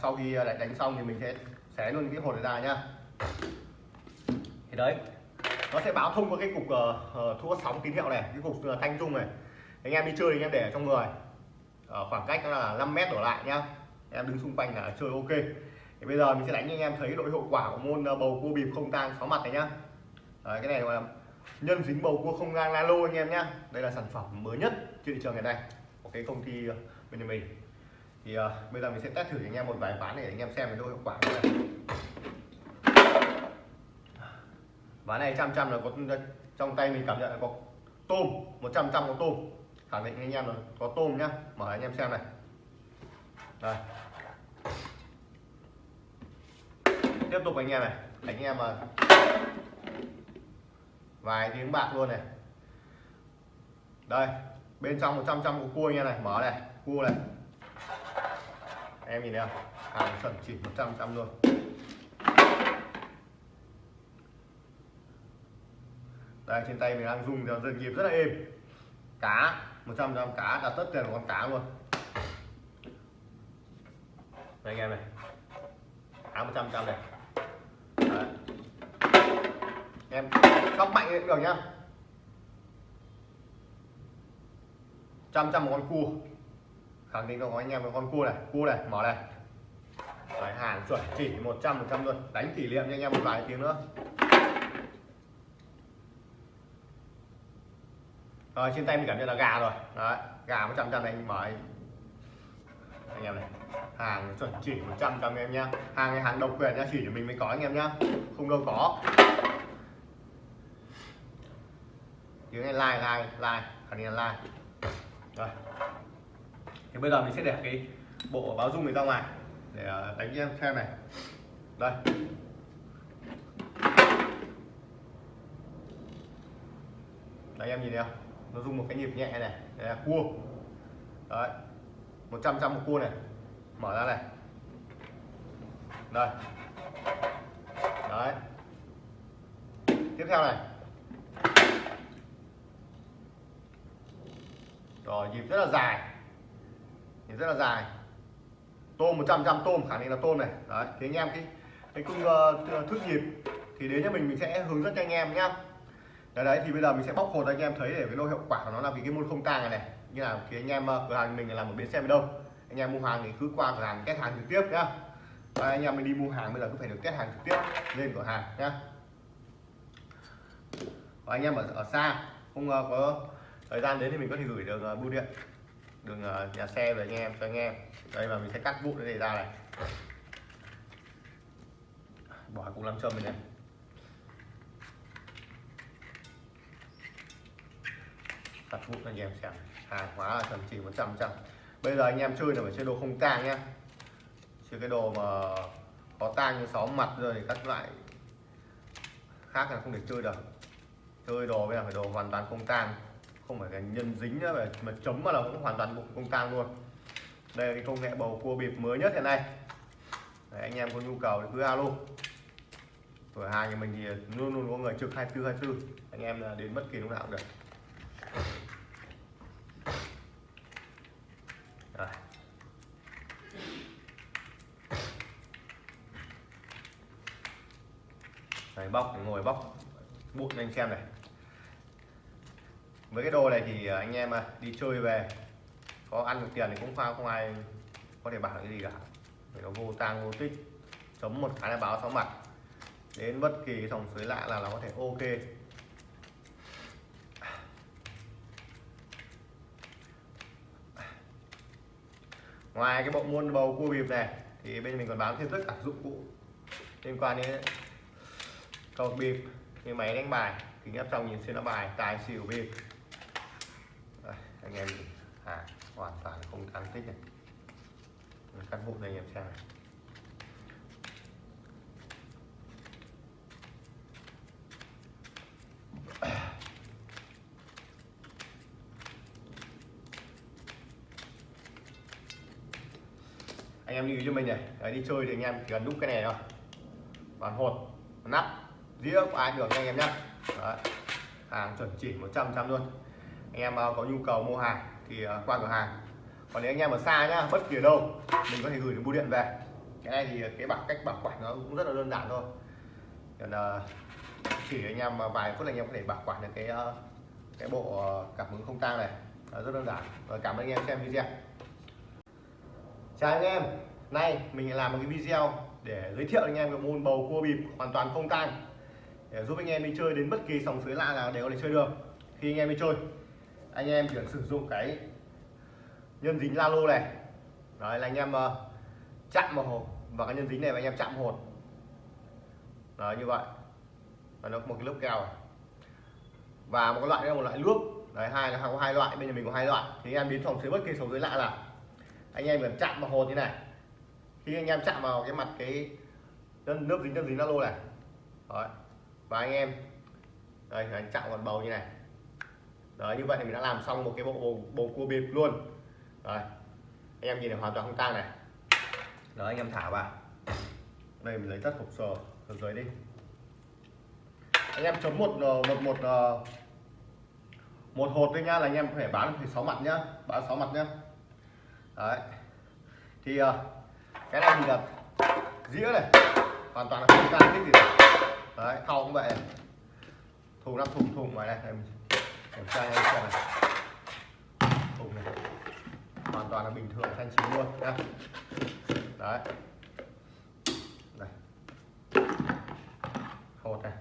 sau khi à, lại đánh xong thì mình sẽ xé luôn cái hột này ra nhá thì đấy nó sẽ báo thông qua cái cục ờ, ờ, uh, thua sóng tín hiệu này cái cục uh, thanh dung này anh em đi chơi anh em để ở trong người. Ở khoảng cách là 5 mét đổ lại nhá. Em đứng xung quanh là chơi ok. Thì bây giờ mình sẽ đánh cho anh em thấy độ hiệu quả của môn ờ, bầu cua bịp không tang sáu mặt này nhá. Đấy, cái này gọi là nhân dính bầu cua không gang nano anh em nhá. Đây là sản phẩm mới nhất trên thị trường hiện nay. Của cái công ty ờ, bên nhà mình. Thì uh, bây giờ mình sẽ test thử cho anh em một vài ván để anh em xem cái độ hiệu quả của này ván này trăm trăm là có trong tay mình cảm nhận là có tôm 100 trăm có tôm khẳng định anh em rồi. Có tôm nhá. Mở anh em xem này. Đây. Tiếp tục anh em này. Anh em mà vài tiếng bạc luôn này. Đây. Bên trong 100 trăm của cua anh em này. Mở này. Cua này. Em nhìn thấy không? Hàng chuẩn chỉ 100 trăm luôn. Đây, trên tay mình đang dùng theo dần nhịp rất là êm. Cá. 100 trăm cá đặt tất tiền của con cá luôn. Đây anh em này. Cá 100 trăm này. Đấy. em sóc mạnh cũng được nhá. Trăm trăm một con cua. Khẳng định có anh em một con cua này. Cua này mở này. Đấy, hàng chuẩn chỉ 100 100 luôn đánh kỷ niệm cho anh em một vài tiếng nữa. Rồi, trên tay mình cảm nhận là gà rồi. Đấy, gà một trăm này, anh mở anh. Em này, hàng chuẩn chỉ 100 trăm em nhá. Hàng này, hàng độc quyền nhá, chỉ cho mình mới có anh em nhá. Không đâu có. Tiếng này like like like. Khẳng định là like. Rồi. Thì bây giờ mình sẽ để cái bộ báo dung này ra ngoài để ờ, đánh em xem này. Đây. Đấy em nhìn thấy không? Nó dùng một cái nhịp nhẹ này đây là cua. Đấy 100 trăm một cua này. Mở ra này. Đây. Đấy. Tiếp theo này. Rồi nhịp rất là dài. Nhịp rất là dài. Tôm 100 trăm tôm khả năng là tôm này. Đấy thì anh em cái cái cung uh, ờ, thước nhịp thì đến cho mình mình sẽ hướng dẫn cho anh em nhá đấy, đấy thì bây giờ mình sẽ bóc hột anh em thấy để cái độ hiệu quả của nó là vì cái môn không tang này này. Như là thì anh em ờ, cửa hàng mình làm một bến xe đâu anh em mua hàng thì cứ qua cửa hàng test hàng trực tiếp nhá. Và anh em mình đi mua hàng bây giờ cứ phải được test hàng trực tiếp lên cửa hàng nhá. Và anh em ở, ở xa không uh, có thời gian đến thì mình có thể gửi được uh, ờ, bưu điện đường uh, nhà xe về anh em cho anh em. Đây và mình sẽ cắt vụn cái này ra này. Bỏ cục làm châm này, này. Đặt vụ anh em xem. Hàng hóa là chuẩn chỉ 100 trăm bây giờ anh em chơi là phải chơi đồ không tang nhá. Chơi cái đồ mà có tang như sáu mặt rồi thì các loại khác là không thể chơi được. Chơi đồ bây giờ phải đồ hoàn toàn không tang. Không phải cái nhân dính nữa mà chấm mà là cũng hoàn toàn bụng không tang luôn. Đây là cái công nghệ bầu cua bịp mới nhất hiện nay. Đấy, anh em có nhu cầu thì cứ alo. Cửa hàng nhà mình thì luôn luôn có người trực 24 24 anh em là đến bất kỳ lúc nào cũng được Rồi. Bóc, ngồi bóc, bụi anh xem này. Với cái đồ này thì à, anh em à, đi chơi về, có ăn được tiền thì cũng không không ai có thể bảo cái gì cả. Vì nó vô tang, vô tích, chấm một cái là báo sáu mặt. Đến bất kỳ dòng suối lạ là nó có thể ok. Ngoài cái bộ môn bầu cua bịp này, thì bên mình còn bán thêm tất cả dụng cụ liên quan đến cầu bịp như máy đánh bài kính áp trong nhìn xuyên nó bài tài xỉu bịp Đây, anh em nhìn. À hoàn toàn không tăng tích này cắt vụn này anh em xem này. Anh em lưu ý cho mình này Đấy, đi chơi thì anh em chỉ cần đúc cái này thôi. Bàn hột nắp dĩa của ai được anh em nhé hàng chuẩn chỉ 100 trăm luôn. Anh em à, có nhu cầu mua hàng thì à, qua cửa hàng. Còn nếu anh em ở xa nhá, bất kỳ ở đâu, mình có thể gửi được bưu điện về. Cái này thì cái bảo cách bảo quản nó cũng rất là đơn giản thôi. Còn à, chỉ anh em vài phút là anh em có thể bảo quản được cái cái bộ cảm ứng không tang này. Rất đơn giản. Rồi cảm ơn anh em xem video. Chào anh em. Nay mình làm một cái video để giới thiệu anh em cái môn bầu cua bịp hoàn toàn không tang để giúp anh em đi chơi đến bất kỳ sòng suối lạ nào đều có thể chơi được. Khi anh em đi chơi anh em chỉ cần sử dụng cái nhân dính la lô này. Đấy là anh em uh, chạm vào hột và cái nhân dính này và anh em chạm hột. Đấy như vậy. Và nó có một cái lớp keo này. và một cái loại đây là một loại nước đấy hai là có hai loại bây giờ mình có hai loại. Thì anh em đến sòng suối bất kỳ sòng suối lạ là anh em cần chạm vào hột như này. Khi anh em chạm vào cái mặt cái nước dính nước dính la lô này. Đấy và anh em đây anh chạm vào bầu như này. Đấy như vậy thì mình đã làm xong một cái bộ bầu, bầu cua bịp luôn. Đấy anh em nhìn này hoàn toàn không tang này. Đó anh em thả vào. Đây mình lấy tất hộp sờ ở dưới đi. Anh em chấm một ờ, một một ờ, một hột thôi nhá là anh em có thể bán thì sáu mặt nhá bán sáu mặt nhá. Đấy. Thì ờ, cái này thì là dĩa này. Hoàn toàn là không tang cái gì đấy thau cũng vậy. Thùng năm thùng thùng ngoài này em kiểm tra anh xem này. Thùng này. Hoàn toàn là bình thường thanh chín luôn nhá đấy. Này. Hột này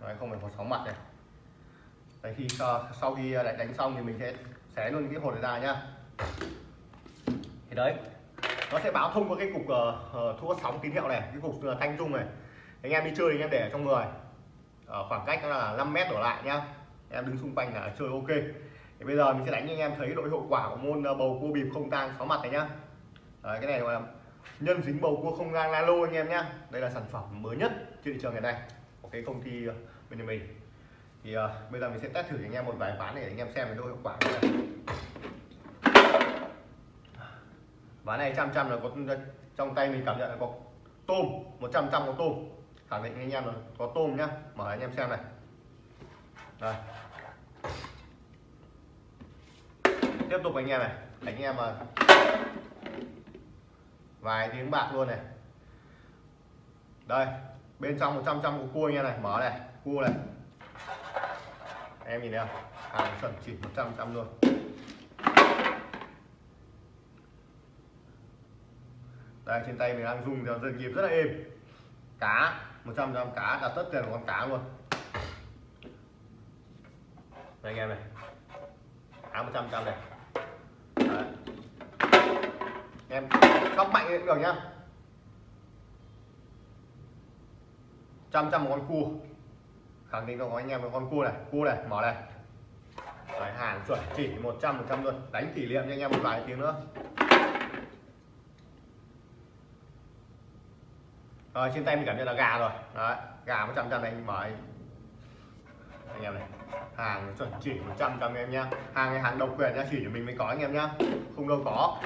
đấy không phải hột sóng mặt này. Đấy khi sau khi à, đánh xong thì mình sẽ xé luôn cái hột này ra nhá. Thì đấy nó sẽ báo thông qua cái cục ờ, ờ, uh, thu sóng tín hiệu này cái cục uh, thanh dung này anh em đi chơi anh em để ở trong người. Ở khoảng cách là 5 mét đổ lại nhá. Em đứng xung quanh là chơi ok. Thì bây giờ mình sẽ đánh cho anh em thấy độ hiệu quả của môn ờ, bầu cua bịp không tang sáu mặt này nhá. Đấy, cái này là nhân dính bầu cua không gang lô anh em nhá. Đây là sản phẩm mới nhất trên thị trường hiện nay. Của cái công ty ờ, bên mình. Thì uh, bây giờ mình sẽ test thử cho anh em một vài ván để anh em xem cái độ hiệu quả của này ván này trăm trăm là có trong tay mình cảm nhận là có tôm 100 trăm có tôm khẳng định anh em là có tôm nhá, mở anh em xem này. Đây. Tiếp tục anh em này. Anh em mà vài tiếng bạc luôn này. Đây, bên trong 100 trăm của cua anh em này, mở này, cua này. Em nhìn thấy không? Hàng chuẩn chỉ 100 trăm luôn. Đây, trên tay mình đang dùng theo dần nhịp rất là êm. Cá. 100 gram cá đặt tất tiền của con cá luôn. Đây anh em này. Cá 100 trăm này. Đấy. em sóc mạnh cũng được nhá. Trăm trăm một con cua. Khẳng định có anh em một con cua này cua này mở này. Đấy, hàng chuẩn chỉ 100 100 luôn đánh kỷ niệm cho anh em một vài tiếng nữa. Rồi, trên tay mình cảm nhận là gà rồi. Đấy, gà một trăm này, anh mở anh. Em này, hàng chuẩn chỉ 100 trăm em nhá. Hàng này, hàng độc quyền nhá, chỉ cho mình mới có anh em nhá. Không đâu có.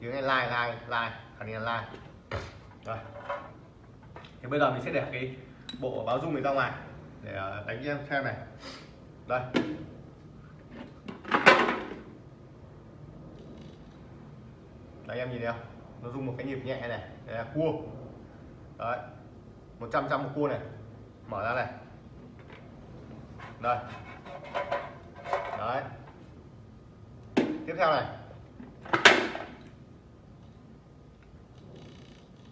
Tiếng này like like like. Khẳng định là like. Rồi. Thì bây giờ mình sẽ để cái bộ báo dung này ra ngoài để ờ, đánh cho em xem này. Đây. Đấy em nhìn thấy không? Nó dùng một cái nhịp nhẹ này đây là cua. Đấy 100 trăm một cua này. Mở ra này. Đây. Đấy. Tiếp theo này.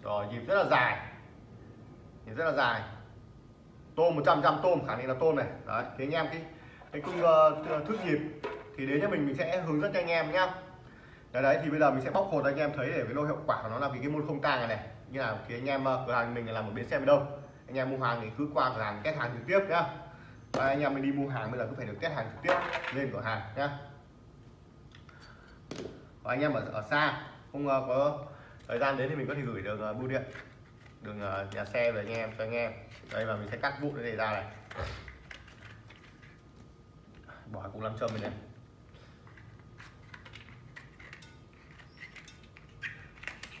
Rồi nhịp rất là dài. Nhịp rất là dài. Tôm 100 trăm tôm khả năng là tôm này. Đấy thì anh em cái cái cung uh, ờ, thước nhịp thì đến cho mình mình sẽ hướng dẫn cho anh em nhá đấy, đấy thì bây giờ mình sẽ bóc hột anh em thấy để cái độ hiệu quả của nó là vì cái môn không tang này này. Như là thì anh em ờ, cửa hàng mình là một bến xe đâu anh em mua hàng thì cứ qua cửa hàng test hàng trực tiếp nhá. Và anh em mình đi mua hàng bây giờ cứ phải được test hàng trực tiếp lên cửa hàng nhá. Và anh em ở, ở xa không uh, có thời gian đến thì mình có thể gửi được uh, ờ, bưu điện đường uh, nhà xe về anh em cho anh em. Đây và mình sẽ cắt vụn cái này ra này. Bỏ cục làm châm này, này.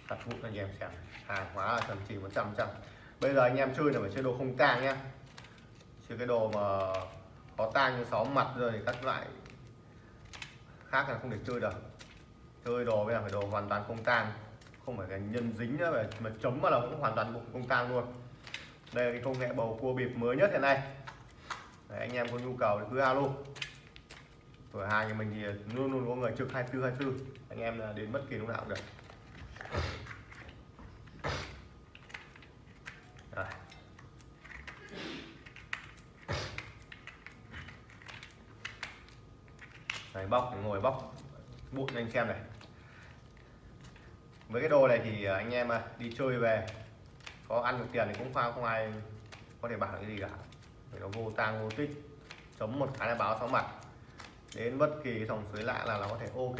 Đặt vụ anh em xem hàng hóa là thậm chỉ 100 trăm bây giờ anh em chơi là phải chơi đồ không tang nhá. Chơi cái đồ mà có tang như sáu mặt rồi thì các loại khác là không thể chơi được. Chơi đồ bây giờ phải đồ hoàn toàn không tang. Không phải cái nhân dính nữa mà chấm mà là cũng hoàn toàn không tang luôn. Đây là cái công nghệ bầu cua bịp mới nhất hiện nay. Đấy, anh em có nhu cầu thì cứ alo. Cửa hàng nhà mình thì luôn luôn có người trực 24 24 anh em là đến bất kỳ lúc nào cũng được Rồi. Bóc, ngồi bóc, bụi cho anh xem này. Với cái đồ này thì à, anh em à, đi chơi về, có ăn được tiền thì cũng không không ai có thể bảo cái gì cả. Vì nó vô tang, vô tích chống một cái là báo sáu mặt. Đến bất kỳ dòng suối lạ là nó có thể ok.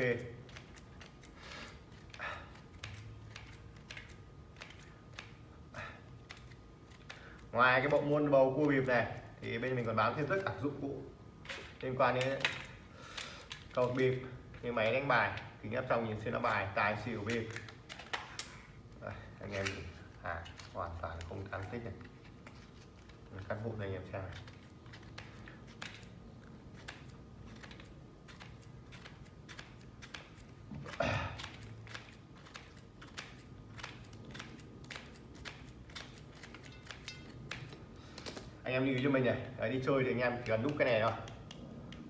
Ngoài cái bộ môn bầu cua bịp này, thì bên mình còn bán thêm tất cả dụng cụ liên quan đến cầu bịp như máy đánh bài kính áp trong nhìn xuyên nó bài tài xỉu bịp Đây, anh em à hoàn toàn không tăng tích này cắt vụn này anh em xem này. Anh em lưu ý cho mình này Đấy, đi chơi thì anh em chỉ cần đúc cái này thôi.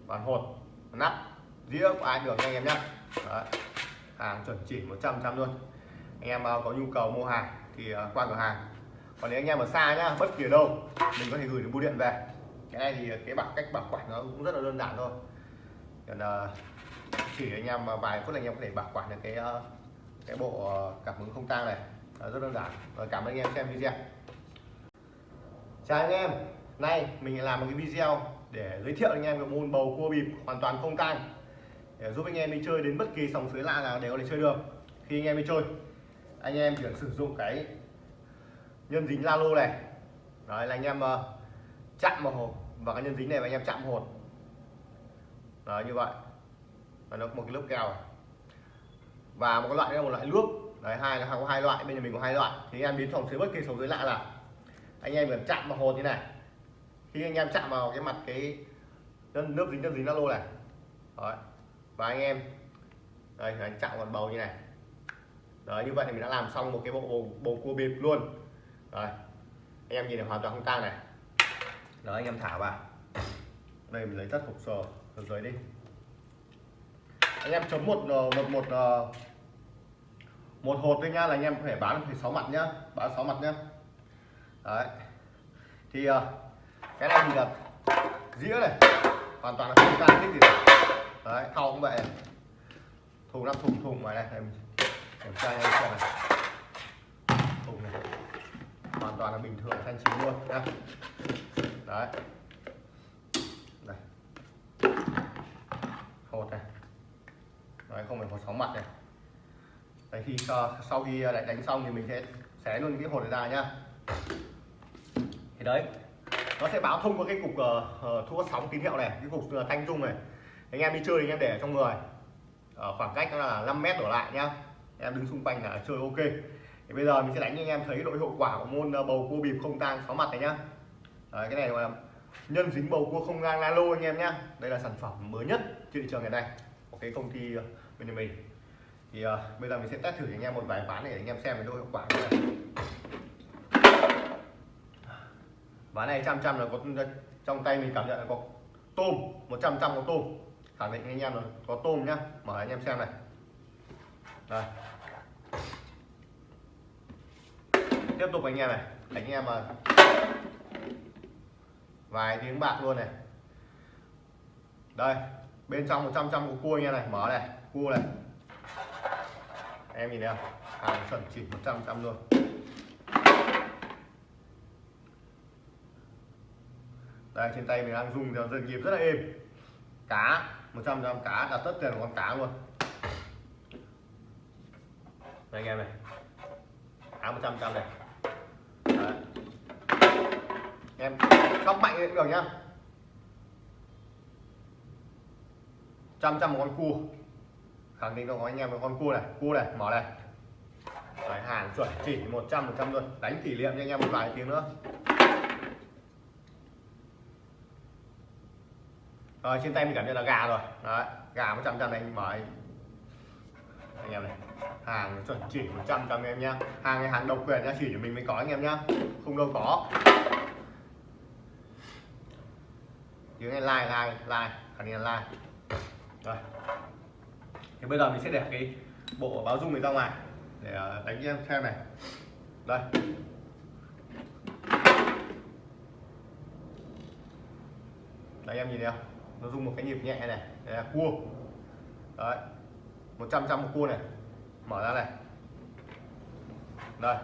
Bàn hột nắp dĩa của ai được anh em nhé hàng chuẩn chỉ 100 trăm luôn. Anh em à, có nhu cầu mua hàng thì à, qua cửa hàng. Còn nếu anh em ở xa nhá, bất kỳ ở đâu, mình có thể gửi được bưu điện về. Cái này thì cái bảo cách bảo quản nó cũng rất là đơn giản thôi. Còn à, chỉ anh em vài phút là anh em có thể bảo quản được cái cái bộ cảm ứng không tang này. Rất đơn giản. Rồi cảm ơn anh em xem video. Chào anh em. Nay mình làm một cái video để giới thiệu anh em về môn bầu cua bịp hoàn toàn không tang để giúp anh em đi chơi đến bất kỳ sòng suối lạ nào đều có thể chơi được. Khi anh em đi chơi anh em chỉ sử dụng cái nhân dính la lô này. Đấy là anh em uh, chạm vào hộp và cái nhân dính này và anh em chạm hột. Đấy như vậy. Và nó có một cái lớp keo và một cái loại nữa là một loại nước đấy hai là có hai loại bên nhà mình có hai loại. Thì anh em biến sòng dưới bất kỳ sòng dưới lạ là anh em cần chạm vào hột như này. Khi anh em chạm vào cái mặt cái nước dính nước dính la lô này. Đấy và anh em đây anh chạm vào bầu như này. Đấy như vậy thì mình đã làm xong một cái bộ bầu, bầu cua bịp luôn. Rồi anh em nhìn này hoàn toàn không tang này. Đó anh em thả vào. Đây mình lấy tất hộp sờ ở dưới đi. Anh em chấm một ờ, một một ờ, một hột thôi nhá là anh em có thể bán được sáu mặt nhá bán sáu mặt nhá. Đấy. Thì ờ, cái này thì là dĩa này. Hoàn toàn là không tang thích gì đấy thau cũng vậy. Thùng năm thùng thùng ngoài này. Em kiểm tra anh xem này. Thùng này. Hoàn toàn là bình thường thanh chính luôn. Nhá đấy. Này hột này. Đấy không phải có sóng mặt này. Đấy khi sau khi à, lại đánh xong thì mình sẽ xé luôn cái hột này ra nhá. Thì đấy nó sẽ báo thông qua cái cục ờ, ờ, uh, thu sóng tín hiệu này cái cục uh, thanh dung này anh em đi chơi thì anh em để trong người. Ở khoảng cách là 5 mét đổ lại nhá. Em đứng xung quanh là chơi ok. Thì bây giờ mình sẽ đánh cho anh em thấy độ hiệu quả của môn ờ, bầu cua bịp không tang sáu mặt này nhá. Đấy, cái này là nhân dính bầu cua không gang lalo anh em nhá. Đây là sản phẩm mới nhất trên thị trường ngày nay của cái công ty ờ, bên nhà mình. Thì uh, bây giờ mình sẽ test thử cho anh em một vài ván để anh em xem cái độ hiệu quả của này ván này trăm trăm là có trong tay mình cảm nhận là có tôm 100 trăm có tôm khẳng định anh em rồi. Có tôm nhá. Mở anh em xem này. Đây. Tiếp tục anh em này. Anh em mà vài tiếng bạc luôn này. Đây. Bên trong 100 trăm của cua anh em này. Mở này. Cua này. Em nhìn thấy không? Hàng chuẩn chỉ 100 trăm luôn. Đây, trên tay mình đang dùng theo dần nhịp rất là êm. Cá. 100 gram cá đặt tất tiền của con cá luôn. Đây anh em này. Cá 100 trăm này. Đấy. em sóc mạnh cũng được nhá. Trăm trăm một con cua. Khẳng định cho anh em một con cua này cua này mở này. Đấy, hàng chuẩn chỉ 100 một trăm luôn. Đánh kỷ niệm cho anh em một vài tiếng nữa. Rồi trên tay mình cảm nhận là gà rồi. Đấy gà một trăm này anh mở anh, em này hàng chuẩn chỉ 100 trăm em nhá. Hàng này hàng độc quyền nhá chỉ cho mình mới có anh em nhá. Không đâu có. Tiếng này like like like. Khẳng định là like. Rồi. Thì bây giờ mình sẽ để cái bộ báo dung này ra ngoài để ờ, đánh em xem này. Đây. Đấy em nhìn thấy không? Nó dùng một cái nhịp nhẹ này đây là cua. Đấy 100 trăm một cua này. Mở ra này. Đây.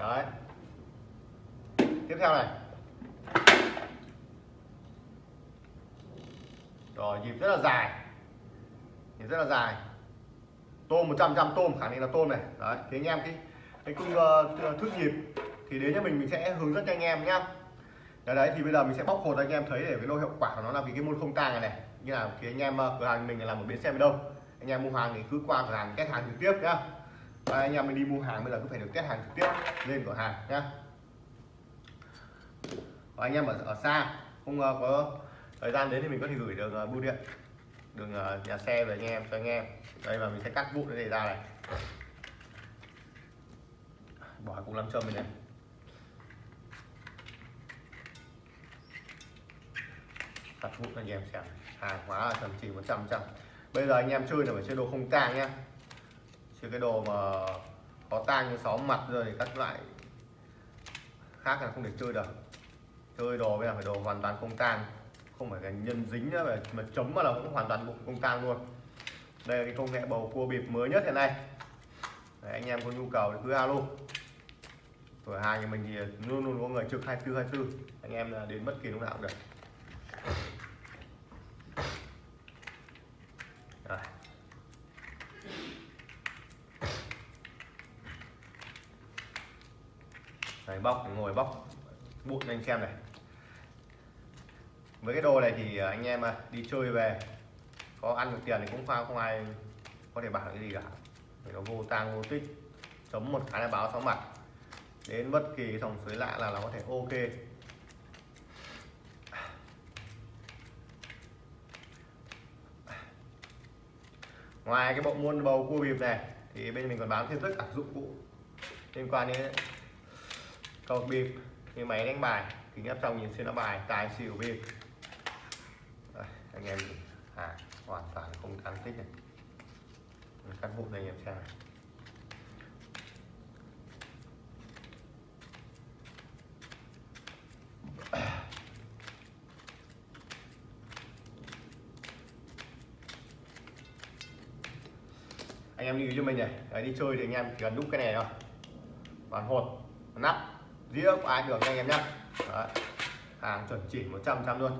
Đấy. Tiếp theo này. Rồi nhịp rất là dài. Nhịp rất là dài. Tôm 100 trăm tôm khả năng là tôm này. Đấy thì anh em cái cái cung uh, ờ, thước nhịp thì đến cho mình mình sẽ hướng dẫn cho anh em nhá đấy, đấy thì bây giờ mình sẽ bóc hột anh em thấy để cái lô hiệu quả của nó là vì cái môn không tang này này. Như là thì anh em ờ, cửa hàng mình là một bến xe đâu anh em mua hàng thì cứ qua cửa hàng test hàng trực tiếp nhá. Và anh em mình đi mua hàng bây giờ cứ phải được test hàng trực tiếp lên cửa hàng nhá. Và anh em ở, ở xa không uh, có thời gian đến thì mình có thể gửi được uh, bưu điện đường uh, nhà xe về anh em cho anh em. Đây và mình sẽ cắt vụn cái này ra này. Bỏ cục làm châm này, này. Đặt vụ anh em xem hàng hóa là tầm chỉ 100 trăm bây giờ anh em chơi là phải chơi đồ không tang nhá. Chơi cái đồ mà có tang như sáu mặt rồi thì các loại khác là không thể chơi được. Chơi đồ bây giờ phải đồ hoàn toàn không tang. Không phải là nhân dính nữa mà chấm mà là cũng hoàn toàn bụng không tang luôn. Đây là cái công nghệ bầu cua bịp mới nhất hiện nay. Đấy, anh em có nhu cầu thì cứ alo. Cửa hàng nhà mình thì luôn luôn có người trực 24 24 anh em là đến bất kỳ lúc nào cũng được. Bóc ngồi bóc bụi anh xem này. Với cái đồ này thì à, anh em à, đi chơi về, có ăn được tiền thì cũng không không ai có thể bảo cái gì cả. Vì nó vô tang, vô tích, chấm một cái là báo sáu mặt. Đến bất kỳ dòng suối lạ là nó có thể ok. Ngoài cái bộ môn bầu cua bịp này, thì bên mình còn bán thêm tất cả dụng cụ liên quan đến cầu bịp như máy đánh bài kính áp trong nhìn xuyên nó bài tài xỉu bịp Đây, anh em à hoàn toàn không tăng tích này. Cắt bụng này anh em xem này. Anh em lưu cho mình này. Đấy, đi chơi thì anh em chỉ cần đúc cái này thôi. Bàn hột nắp dĩa của ai được anh em nhé hàng chuẩn chỉ 100 trăm luôn.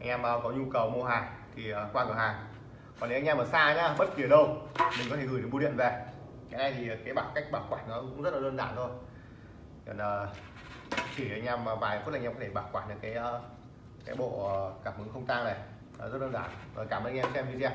Anh em à, có nhu cầu mua hàng thì à, qua cửa hàng. Còn nếu anh em ở xa nhá, bất kỳ ở đâu, mình có thể gửi được bưu điện về. Cái này thì cái bảo cách bảo quản nó cũng rất là đơn giản thôi. Còn à, chỉ anh em vài phút anh em có thể bảo quản được cái cái bộ cảm ứng không tang này. Rất đơn giản. Rồi cảm ơn anh em xem video.